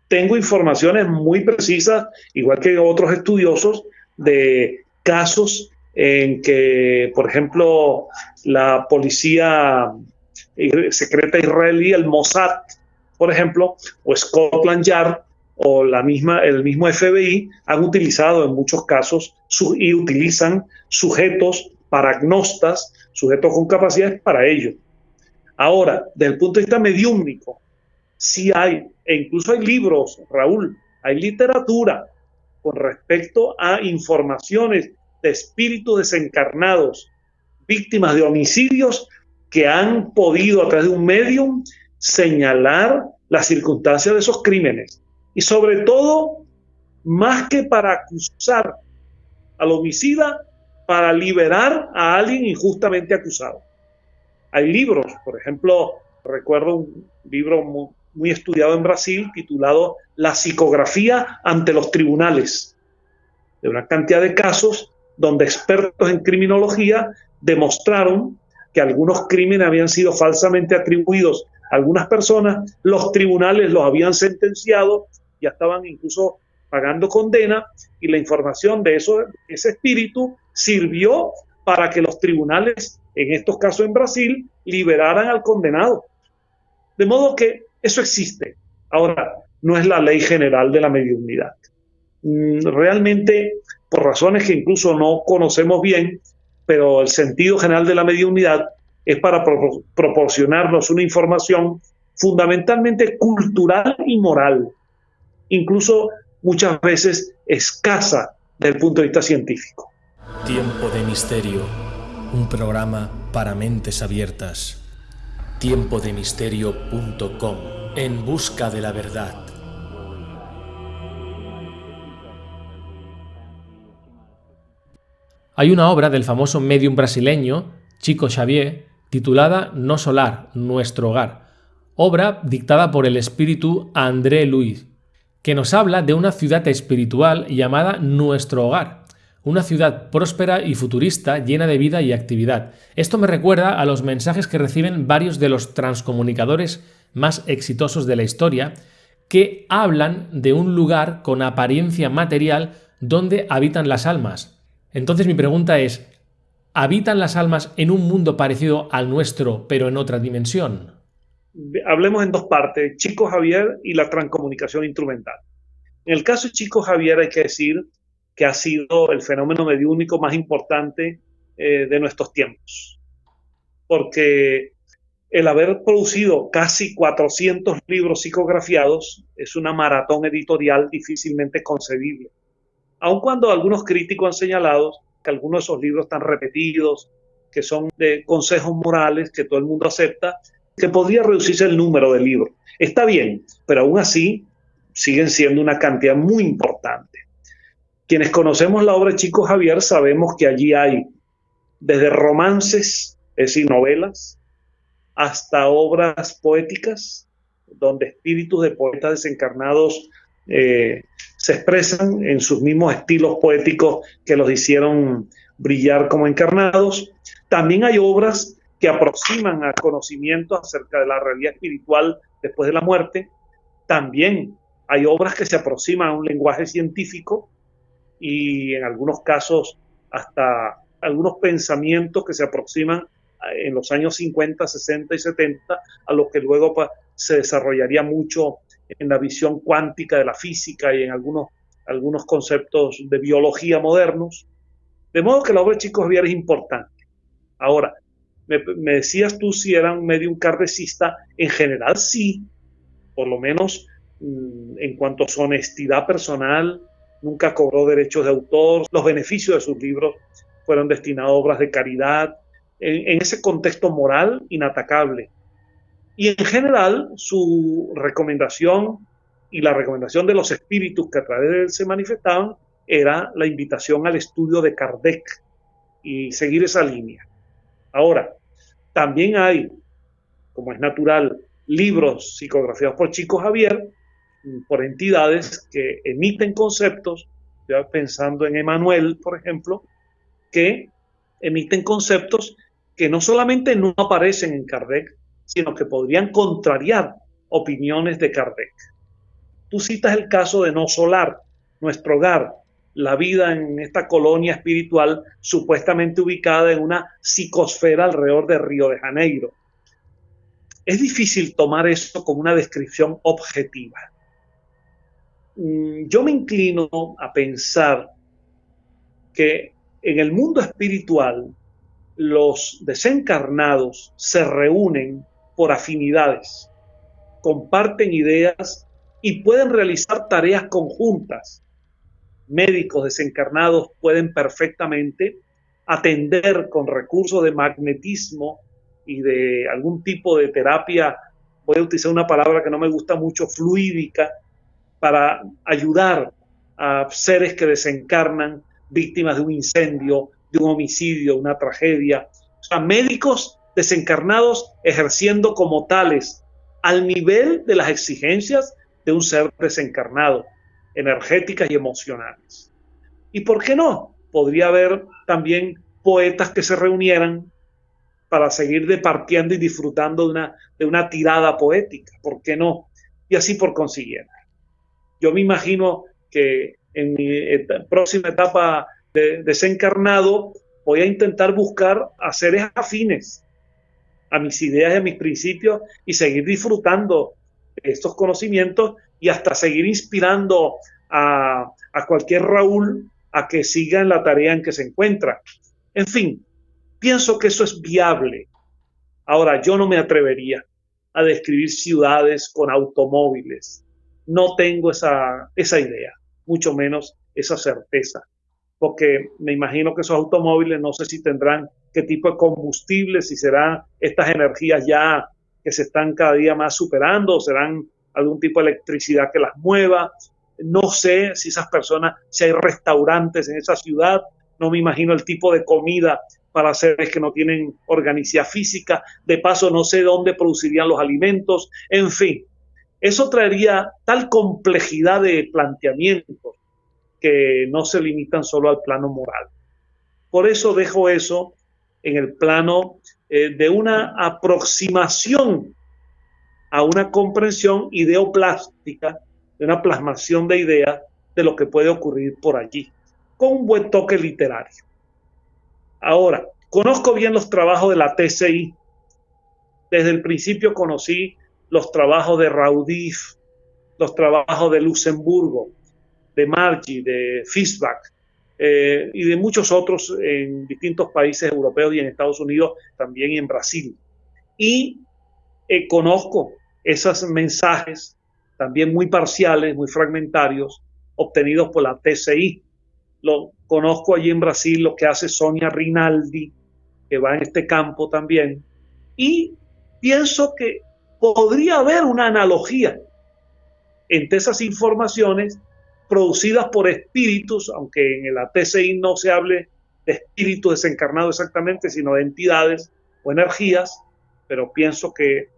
B: Tengo informaciones muy precisas, igual que otros estudiosos, de casos en que, por ejemplo, la policía secreta israelí, el Mossad, por ejemplo, o Scotland Yard o la misma, el mismo FBI han utilizado en muchos casos y utilizan sujetos paragnostas, sujetos con capacidades para ello. Ahora, desde el punto de vista mediúmnico, sí hay, e incluso hay libros, Raúl, hay literatura con respecto a informaciones de espíritus desencarnados, víctimas de homicidios que han podido a través de un medium señalar las circunstancias de esos crímenes. Y sobre todo, más que para acusar al homicida, para liberar a alguien injustamente acusado. Hay libros, por ejemplo, recuerdo un libro muy, estudiado en Brasil titulado La psicografía ante los tribunales, de una cantidad de casos donde expertos en criminología demostraron que algunos crímenes habían sido falsamente atribuidos algunas personas, los tribunales los habían sentenciado, ya estaban incluso pagando condena y la información de eso, ese espíritu sirvió para que los tribunales en estos casos en Brasil, liberaran al condenado. De modo que eso existe. Ahora, no es la ley general de la mediunidad. Mm, realmente, por razones que incluso no conocemos bien, pero el sentido general de la mediunidad es para proporcionarnos una información fundamentalmente cultural y moral, incluso muchas veces escasa desde el punto de vista científico.
A: Tiempo de misterio un programa para mentes abiertas. Tiempodemisterio.com En busca de la verdad. Hay una obra del famoso medium brasileño, Chico Xavier, titulada No Solar, Nuestro Hogar, obra dictada por el espíritu André Luis, que nos habla de una ciudad espiritual llamada Nuestro Hogar, una ciudad próspera y futurista llena de vida y actividad. Esto me recuerda a los mensajes que reciben varios de los transcomunicadores más exitosos de la historia, que hablan de un lugar con apariencia material donde habitan las almas. Entonces mi pregunta es, ¿habitan las almas en un mundo parecido al nuestro, pero en otra dimensión?
B: Hablemos en dos partes, Chico Javier y la transcomunicación instrumental. En el caso de Chico Javier hay que decir que ha sido el fenómeno mediúnico más importante eh, de nuestros tiempos. Porque el haber producido casi 400 libros psicografiados es una maratón editorial difícilmente concebible. Aun cuando algunos críticos han señalado que algunos de esos libros están repetidos, que son de consejos morales que todo el mundo acepta, que podría reducirse el número de libros. Está bien, pero aún así siguen siendo una cantidad muy importante. Quienes conocemos la obra de Chico Javier sabemos que allí hay desde romances, es decir, novelas, hasta obras poéticas, donde espíritus de poetas desencarnados eh, se expresan en sus mismos estilos poéticos que los hicieron brillar como encarnados. También hay obras que aproximan a conocimiento acerca de la realidad espiritual después de la muerte. También hay obras que se aproximan a un lenguaje científico y en algunos casos hasta algunos pensamientos que se aproximan en los años 50, 60 y 70 a lo que luego pues, se desarrollaría mucho en la visión cuántica de la física y en algunos, algunos conceptos de biología modernos. De modo que la obra de Chico Javier es importante. Ahora, me, decías tú si era un medium cardecista, en general sí, por lo menos mm, en cuanto a su honestidad personal, nunca cobró derechos de autor, los beneficios de sus libros fueron destinados a obras de caridad, en, ese contexto moral inatacable. Y en general, su recomendación y la recomendación de los espíritus que a través de él se manifestaban era la invitación al estudio de Kardec y seguir esa línea. Ahora, también hay, como es natural, libros psicografiados por Chico Javier, por entidades que emiten conceptos, ya pensando en Emanuel, por ejemplo, que emiten conceptos que no solamente no aparecen en Kardec, sino que podrían contrariar opiniones de Kardec. Tú citas el caso de No Solar, nuestro hogar, la vida en esta colonia espiritual supuestamente ubicada en una psicosfera alrededor de Río de Janeiro. Es difícil tomar eso como una descripción objetiva. Mm, yo me inclino a pensar que en el mundo espiritual los desencarnados se reúnen por afinidades, comparten ideas y pueden realizar tareas conjuntas. Médicos desencarnados pueden perfectamente atender con recursos de magnetismo y de algún tipo de terapia, voy a utilizar una palabra que no me gusta mucho, fluídica, para ayudar a seres que desencarnan víctimas de un incendio, de un homicidio, una tragedia. O sea, médicos desencarnados ejerciendo como tales al nivel de las exigencias de un ser desencarnado energéticas y emocionales. ¿Y por qué no? Podría haber también poetas que se reunieran para seguir departiendo y disfrutando de una, de una tirada poética. ¿Por qué no? Y así por consiguiente. Yo me imagino que en mi próxima etapa de desencarnado voy a intentar buscar a seres afines a mis ideas y a mis principios y seguir disfrutando estos conocimientos y hasta seguir inspirando a, cualquier Raúl a que siga en la tarea en que se encuentra. En fin, pienso que eso es viable. Ahora, yo no me atrevería a describir ciudades con automóviles. No tengo esa, esa idea, mucho menos esa certeza, porque me imagino que esos automóviles no sé si tendrán qué tipo de combustible, si serán estas energías ya que se están cada día más superando, serán algún tipo de electricidad que las mueva. No sé si esas personas, si hay restaurantes en esa ciudad, no me imagino el tipo de comida para seres que no tienen organicidad física. De paso, no sé dónde producirían los alimentos. En fin, eso traería tal complejidad de planteamientos que no se limitan solo al plano moral. Por eso dejo eso en el plano eh, de una aproximación a una comprensión ideoplástica, de una plasmación de ideas de lo que puede ocurrir por allí, con un buen toque literario. Ahora, conozco bien los trabajos de la TCI. Desde el principio conocí los trabajos de Raudif, los trabajos de Luxemburgo, de Margie, de Fischbach eh, y de muchos otros en distintos países europeos y en Estados Unidos, también en Brasil. Y eh, conozco esos mensajes, también muy parciales, muy fragmentarios, obtenidos por la TCI. Lo conozco allí en Brasil, lo que hace Sonia Rinaldi, que va en este campo también. Y pienso que podría haber una analogía entre esas informaciones producidas por espíritus, aunque en el ATCI no se hable de espíritus desencarnados exactamente, sino de entidades o energías, pero pienso que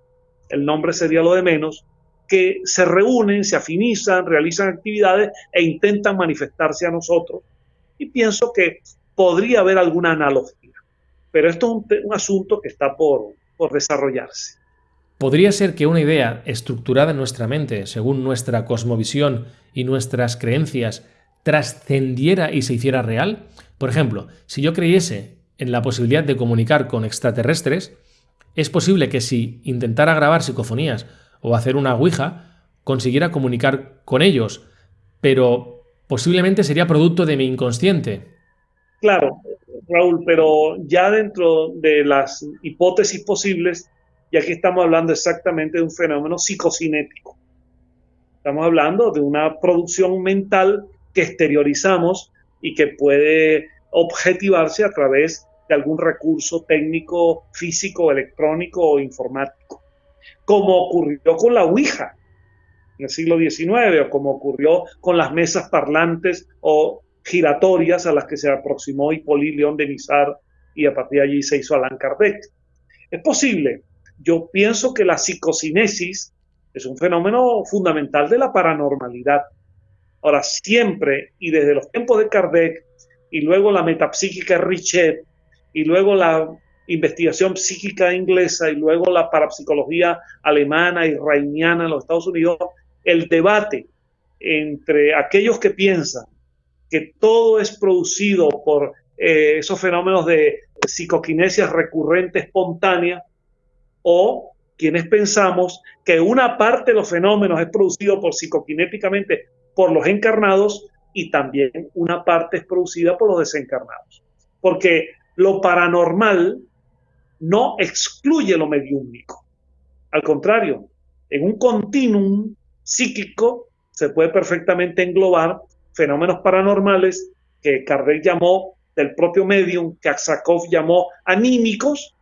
B: el nombre sería lo de menos, que se reúnen, se afinizan, realizan actividades e intentan manifestarse a nosotros. Y pienso que podría haber alguna analogía. Pero esto es un, asunto que está por, por desarrollarse.
A: ¿Podría ser que una idea estructurada en nuestra mente, según nuestra cosmovisión y nuestras creencias, trascendiera y se hiciera real? Por ejemplo, si yo creyese en la posibilidad de comunicar con extraterrestres, es posible que si intentara grabar psicofonías o hacer una Ouija, consiguiera comunicar con ellos, pero posiblemente sería producto de mi inconsciente.
B: Claro, Raúl, pero ya dentro de las hipótesis posibles, y aquí estamos hablando exactamente de un fenómeno psicocinético. Estamos hablando de una producción mental que exteriorizamos y que puede objetivarse a través de algún recurso técnico, físico, electrónico o informático, como ocurrió con la Ouija en el siglo XIX o como ocurrió con las mesas parlantes o giratorias a las que se aproximó Hippolyte León de Nizar y a partir de allí se hizo Allan Kardec. Es posible. Yo pienso que la psicocinesis es un fenómeno fundamental de la paranormalidad. Ahora, siempre y desde los tiempos de Kardec y luego la metapsíquica Richet y luego la investigación psíquica inglesa y luego la parapsicología alemana y rainiana en los Estados Unidos, el debate entre aquellos que piensan que todo es producido por eh, esos fenómenos de psicoquinesia recurrente espontánea o quienes pensamos que una parte de los fenómenos es producido por psicoquinéticamente por los encarnados y también una parte es producida por los desencarnados. Porque lo paranormal no excluye lo mediúmico. Al contrario, en un continuum psíquico se puede perfectamente englobar fenómenos paranormales que Kardec llamó del propio medium, que Aksakov llamó anímicos,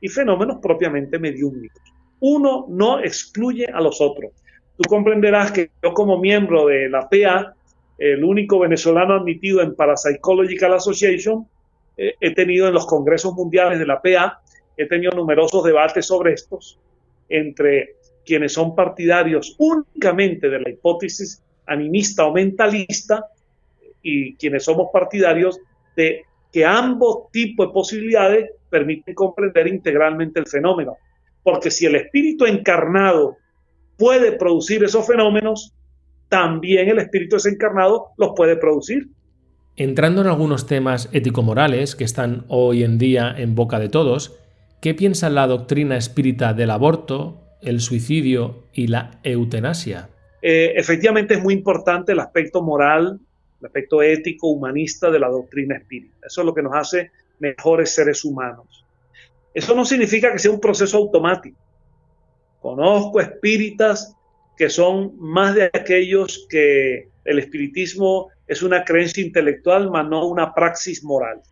B: y fenómenos propiamente mediúmicos. Uno no excluye a los otros. Tú comprenderás que yo como miembro de la PA, el único venezolano admitido en Parapsychological Association, eh, he tenido en los congresos mundiales de la PA, he tenido numerosos debates sobre estos entre quienes son partidarios únicamente de la hipótesis animista o mentalista y quienes somos partidarios de que ambos tipos de posibilidades permiten comprender integralmente el fenómeno. Porque si el espíritu encarnado puede producir esos fenómenos, también el espíritu desencarnado los puede producir.
A: Entrando en algunos temas ético-morales que están hoy en día en boca de todos, ¿qué piensa la doctrina espírita del aborto, el suicidio y la eutanasia?
B: Eh, efectivamente es muy importante el aspecto moral, el aspecto ético, humanista de la doctrina espírita. Eso es lo que nos hace mejores seres humanos. Eso no significa que sea un proceso automático. Conozco espíritas que son más de aquellos que el espiritismo es una creencia intelectual, más no una praxis moral.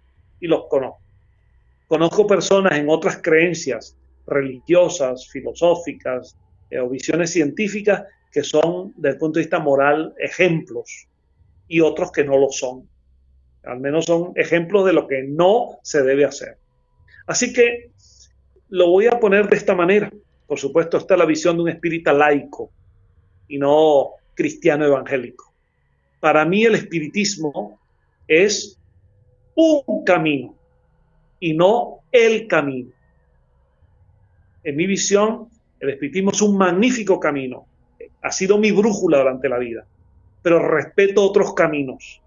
B: Y los conozco. Conozco personas en otras creencias religiosas, filosóficas eh, o visiones científicas que son, desde el punto de vista moral, ejemplos y otros que no lo son. Al menos son ejemplos de lo que no se debe hacer. Así que lo voy a poner de esta manera. Por supuesto, está la visión de un espírita laico y no cristiano evangélico. Para mí el espiritismo es un camino y no el camino. En mi visión, el espiritismo es un magnífico camino, ha sido mi brújula durante la vida, pero respeto otros caminos,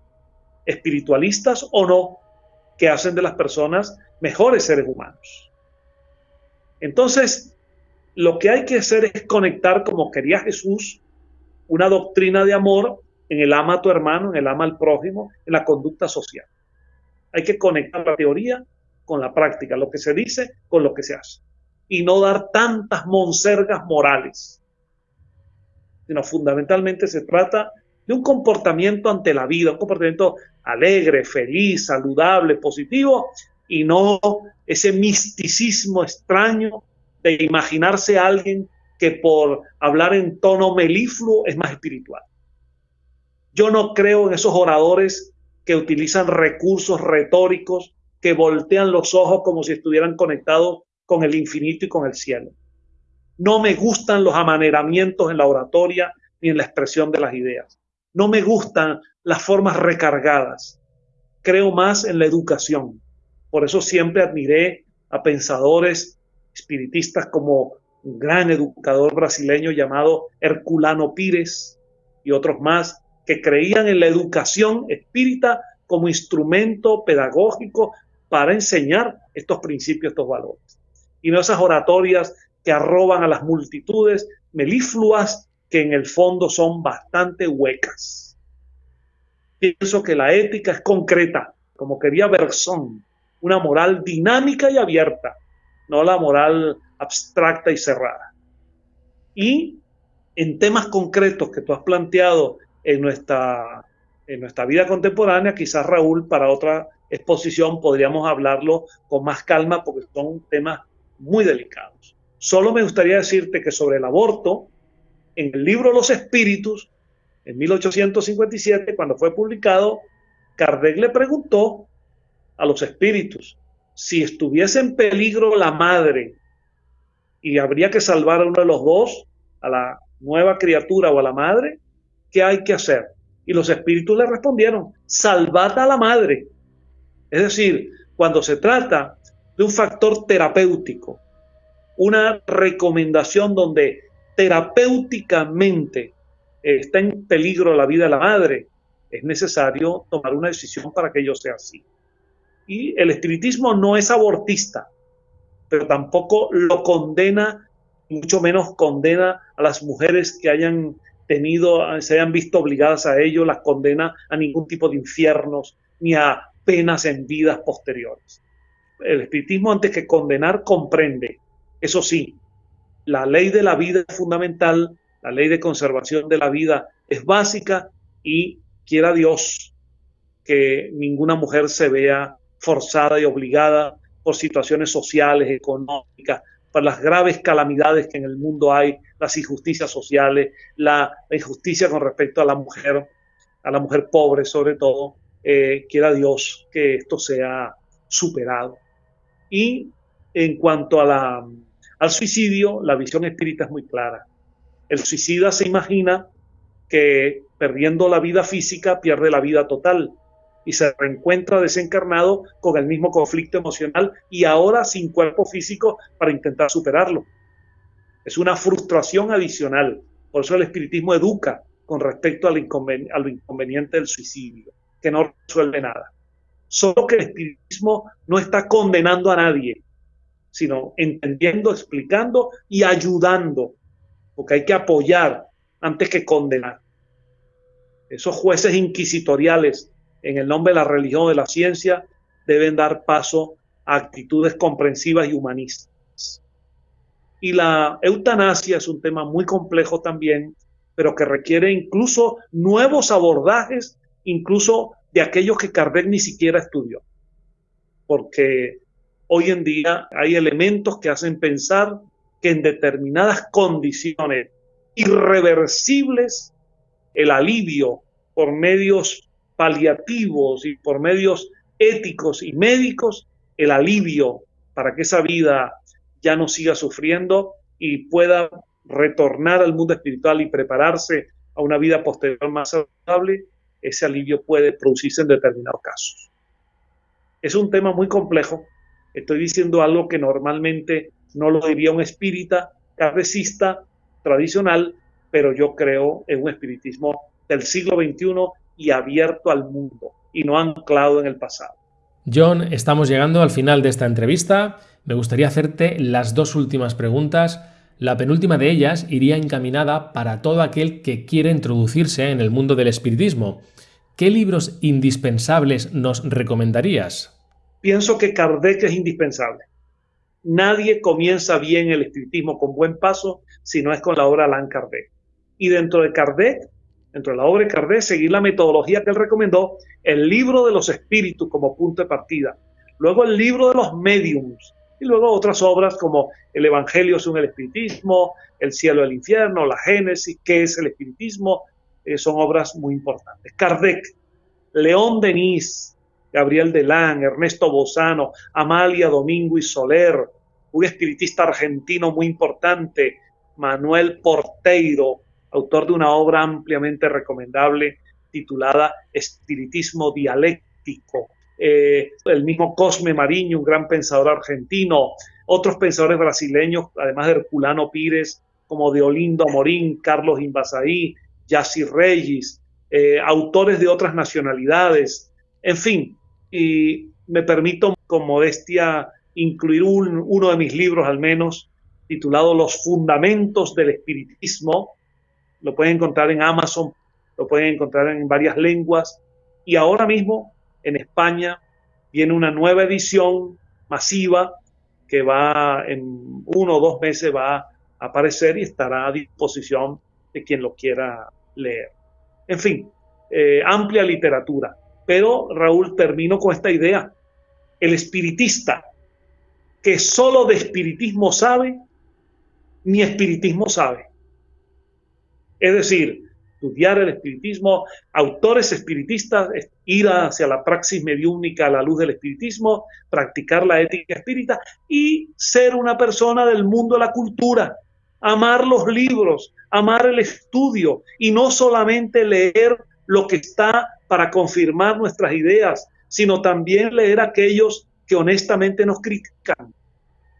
B: espiritualistas o no, que hacen de las personas mejores seres humanos. Entonces, lo que hay que hacer es conectar, como quería Jesús, una doctrina de amor en el ama a tu hermano, en el ama al prójimo, en la conducta social. Hay que conectar la teoría con la práctica, lo que se dice con lo que se hace. Y no dar tantas monsergas morales sino fundamentalmente se trata de un comportamiento ante la vida, un comportamiento alegre, feliz, saludable, positivo, y no ese misticismo extraño de imaginarse a alguien que por hablar en tono melifluo es más espiritual. Yo no creo en esos oradores que utilizan recursos retóricos que voltean los ojos como si estuvieran conectados con el infinito y con el cielo. No me gustan los amaneramientos en la oratoria ni en la expresión de las ideas. No me gustan las formas recargadas. Creo más en la educación. Por eso siempre admiré a pensadores espiritistas como un gran educador brasileño llamado Herculano Pires y otros más que creían en la educación espírita como instrumento pedagógico para enseñar estos principios, estos valores. Y no esas oratorias que arroban a las multitudes melifluas que en el fondo son bastante huecas. Pienso que la ética es concreta, como quería Bersón, una moral dinámica y abierta, no la moral abstracta y cerrada. Y en temas concretos que tú has planteado en nuestra, en nuestra vida contemporánea, quizás Raúl, para otra exposición podríamos hablarlo con más calma porque son temas muy delicados. Solo me gustaría decirte que sobre el aborto, en el libro Los Espíritus, en 1857, cuando fue publicado, Kardec le preguntó a los espíritus si estuviese en peligro la madre y habría que salvar a uno de los dos, a la nueva criatura o a la madre, ¿qué hay que hacer? Y los espíritus le respondieron, salvad a la madre. Es decir, cuando se trata de un factor terapéutico, una recomendación donde terapéuticamente está en peligro la vida de la madre, es necesario tomar una decisión para que ello sea así. Y el espiritismo no es abortista, pero tampoco lo condena, mucho menos condena a las mujeres que hayan tenido, se hayan visto obligadas a ello, las condena a ningún tipo de infiernos ni a penas en vidas posteriores. El espiritismo antes que condenar comprende, eso sí, la ley de la vida es fundamental, la ley de conservación de la vida es básica y quiera Dios que ninguna mujer se vea forzada y obligada por situaciones sociales, económicas, por las graves calamidades que en el mundo hay, las injusticias sociales, la, injusticia con respecto a la mujer, a la mujer pobre sobre todo, eh, quiera Dios que esto sea superado. Y en cuanto a la, al suicidio, la visión espírita es muy clara. El suicida se imagina que perdiendo la vida física pierde la vida total y se reencuentra desencarnado con el mismo conflicto emocional y ahora sin cuerpo físico para intentar superarlo. Es una frustración adicional. Por eso el espiritismo educa con respecto al lo inconveniente del suicidio, que no resuelve nada. Solo que el espiritismo no está condenando a nadie, sino entendiendo, explicando y ayudando, porque hay que apoyar antes que condenar. Esos jueces inquisitoriales en el nombre de la religión de la ciencia, deben dar paso a actitudes comprensivas y humanistas. Y la eutanasia es un tema muy complejo también, pero que requiere incluso nuevos abordajes, incluso de aquellos que Kardec ni siquiera estudió. Porque hoy en día hay elementos que hacen pensar que en determinadas condiciones irreversibles, el alivio por medios paliativos y por medios éticos y médicos el alivio para que esa vida ya no siga sufriendo y pueda retornar al mundo espiritual y prepararse a una vida posterior más saludable, ese alivio puede producirse en determinados casos. Es un tema muy complejo. Estoy diciendo algo que normalmente no lo diría un espírita carrecista tradicional, pero yo creo en un espiritismo del siglo XXI y abierto al mundo y no anclado en el pasado.
A: John, estamos llegando al final de esta entrevista. Me gustaría hacerte las dos últimas preguntas. La penúltima de ellas iría encaminada para todo aquel que quiere introducirse en el mundo del espiritismo. ¿Qué libros indispensables nos recomendarías?
B: Pienso que Kardec es indispensable. Nadie comienza bien el espiritismo con buen paso si no es con la obra Allan Kardec. Y dentro de Kardec dentro de la obra de Kardec, seguir la metodología que él recomendó, el libro de los espíritus como punto de partida, luego el libro de los mediums, y luego otras obras como El Evangelio según el Espiritismo, El cielo y el infierno, La Génesis, ¿qué es el Espiritismo? Eh, son obras muy importantes. Kardec, León Denis, Gabriel Delán, Ernesto Bozano, Amalia Domingo y Soler, un espiritista argentino muy importante, Manuel Porteiro, autor de una obra ampliamente recomendable titulada Espiritismo Dialéctico. Eh, el mismo Cosme Mariño, un gran pensador argentino, otros pensadores brasileños, además de Herculano Pires, como de Olindo Amorín, Carlos Invasaí, Yassi Reyes, eh, autores de otras nacionalidades, en fin, y me permito con modestia incluir uno de mis libros al menos, titulado Los Fundamentos del Espiritismo, lo pueden encontrar en Amazon, lo pueden encontrar en varias lenguas, y ahora mismo en España viene una nueva edición masiva que va en uno o dos meses va a aparecer y estará a disposición de quien lo quiera leer. En fin, eh, amplia literatura. Pero Raúl, termino con esta idea. El espiritista que solo de espiritismo sabe, ni espiritismo sabe. Es decir, estudiar el espiritismo, autores espiritistas, ir hacia la praxis mediúnica a la luz del espiritismo, practicar la ética espírita y ser una persona del mundo de la cultura, amar los libros, amar el estudio y no solamente leer lo que está para confirmar nuestras ideas, sino también leer aquellos que honestamente nos critican,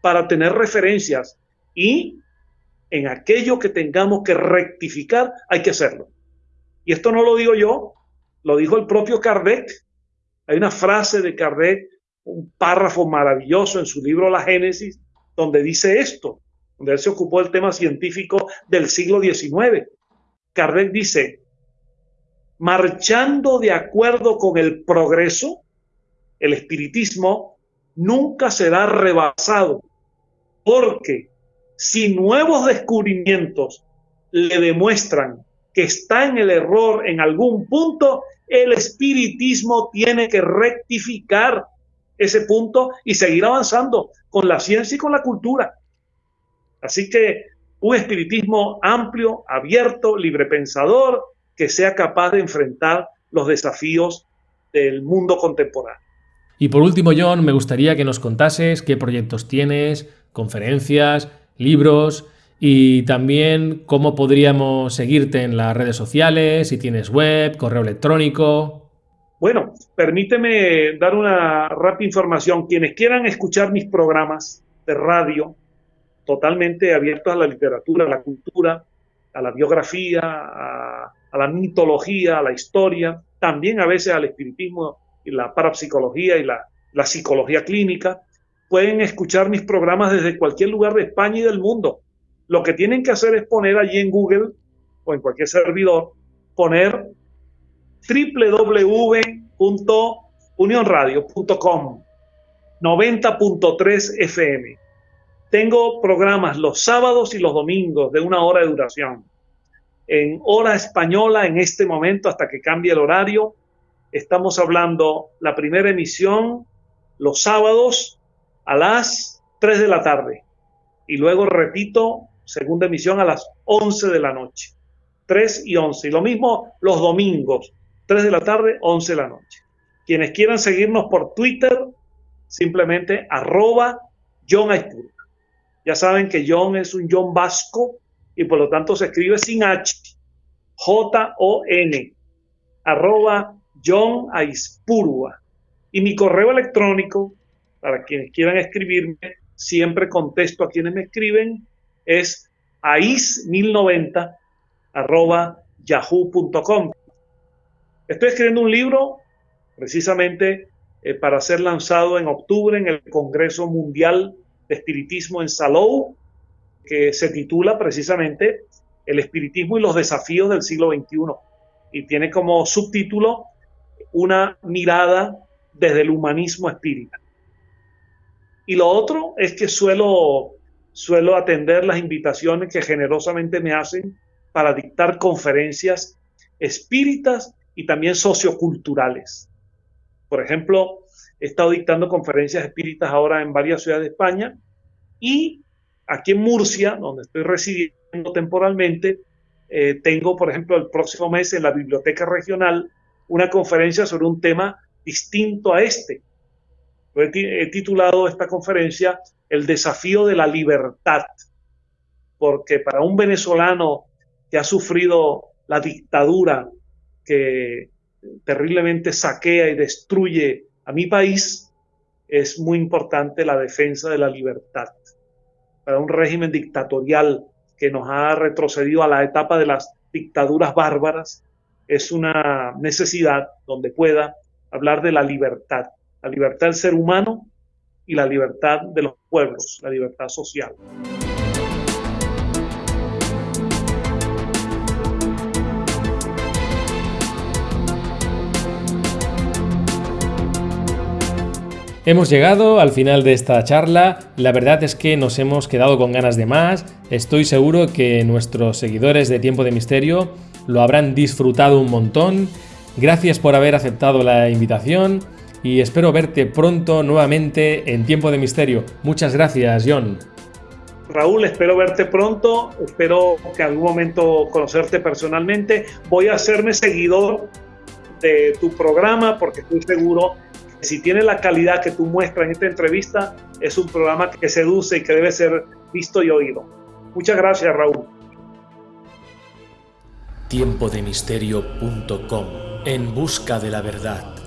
B: para tener referencias y en aquello que tengamos que rectificar, hay que hacerlo. Y esto no lo digo yo, lo dijo el propio Kardec. Hay una frase de Kardec, un párrafo maravilloso en su libro La Génesis, donde dice esto, donde él se ocupó del tema científico del siglo XIX. Kardec dice, marchando de acuerdo con el progreso, el espiritismo nunca será rebasado, porque si nuevos descubrimientos le demuestran que está en el error en algún punto, el espiritismo tiene que rectificar ese punto y seguir avanzando con la ciencia y con la cultura. Así que un espiritismo amplio, abierto, librepensador, que sea capaz de enfrentar los desafíos del mundo contemporáneo.
A: Y por último, John, me gustaría que nos contases qué proyectos tienes, conferencias, libros y también cómo podríamos seguirte en las redes sociales, si tienes web, correo electrónico.
B: Bueno, permíteme dar una rápida información. Quienes quieran escuchar mis programas de radio, totalmente abiertos a la literatura, a la cultura, a la biografía, a, la mitología, a la historia, también a veces al espiritismo y la parapsicología y la, la psicología clínica, pueden escuchar mis programas desde cualquier lugar de España y del mundo. Lo que tienen que hacer es poner allí en Google o en cualquier servidor, poner www.unionradio.com 90.3 FM. Tengo programas los sábados y los domingos de una hora de duración. En hora española, en este momento, hasta que cambie el horario, estamos hablando la primera emisión los sábados a las 3 de la tarde. Y luego repito, segunda emisión a las 11 de la noche. 3 y 11. Y lo mismo los domingos, 3 de la tarde, 11 de la noche. Quienes quieran seguirnos por Twitter, simplemente arroba John Ya saben que John es un John vasco y por lo tanto se escribe sin H. J-O-N. Arroba John Aispurua. Y mi correo electrónico, para quienes quieran escribirme, siempre contesto a quienes me escriben, es ais1090 arroba yahoo.com. Estoy escribiendo un libro precisamente eh, para ser lanzado en octubre en el Congreso Mundial de Espiritismo en Salou, que se titula precisamente El espiritismo y los desafíos del siglo XXI. Y tiene como subtítulo una mirada desde el humanismo espírita. Y lo otro es que suelo, suelo atender las invitaciones que generosamente me hacen para dictar conferencias espíritas y también socioculturales. Por ejemplo, he estado dictando conferencias espíritas ahora en varias ciudades de España y aquí en Murcia, donde estoy residiendo temporalmente, eh, tengo, por ejemplo, el próximo mes en la Biblioteca Regional una conferencia sobre un tema distinto a este. He titulado esta conferencia El desafío de la libertad, porque para un venezolano que ha sufrido la dictadura que terriblemente saquea y destruye a mi país, es muy importante la defensa de la libertad. Para un régimen dictatorial que nos ha retrocedido a la etapa de las dictaduras bárbaras, es una necesidad donde pueda hablar de la libertad, la libertad del ser humano y la libertad de los pueblos, la libertad social.
A: Hemos llegado al final de esta charla, la verdad es que nos hemos quedado con ganas de más, estoy seguro que nuestros seguidores de Tiempo de Misterio lo habrán disfrutado un montón, gracias por haber aceptado la invitación y espero verte pronto nuevamente en Tiempo de Misterio. Muchas gracias, John.
B: Raúl, espero verte pronto, espero que algún momento conocerte personalmente. Voy a hacerme seguidor de tu programa porque estoy seguro si tiene la calidad que tú muestras en esta entrevista, es un programa que seduce y que debe ser visto y oído. Muchas gracias, Raúl.
A: Tiempodemisterio.com En busca de la verdad.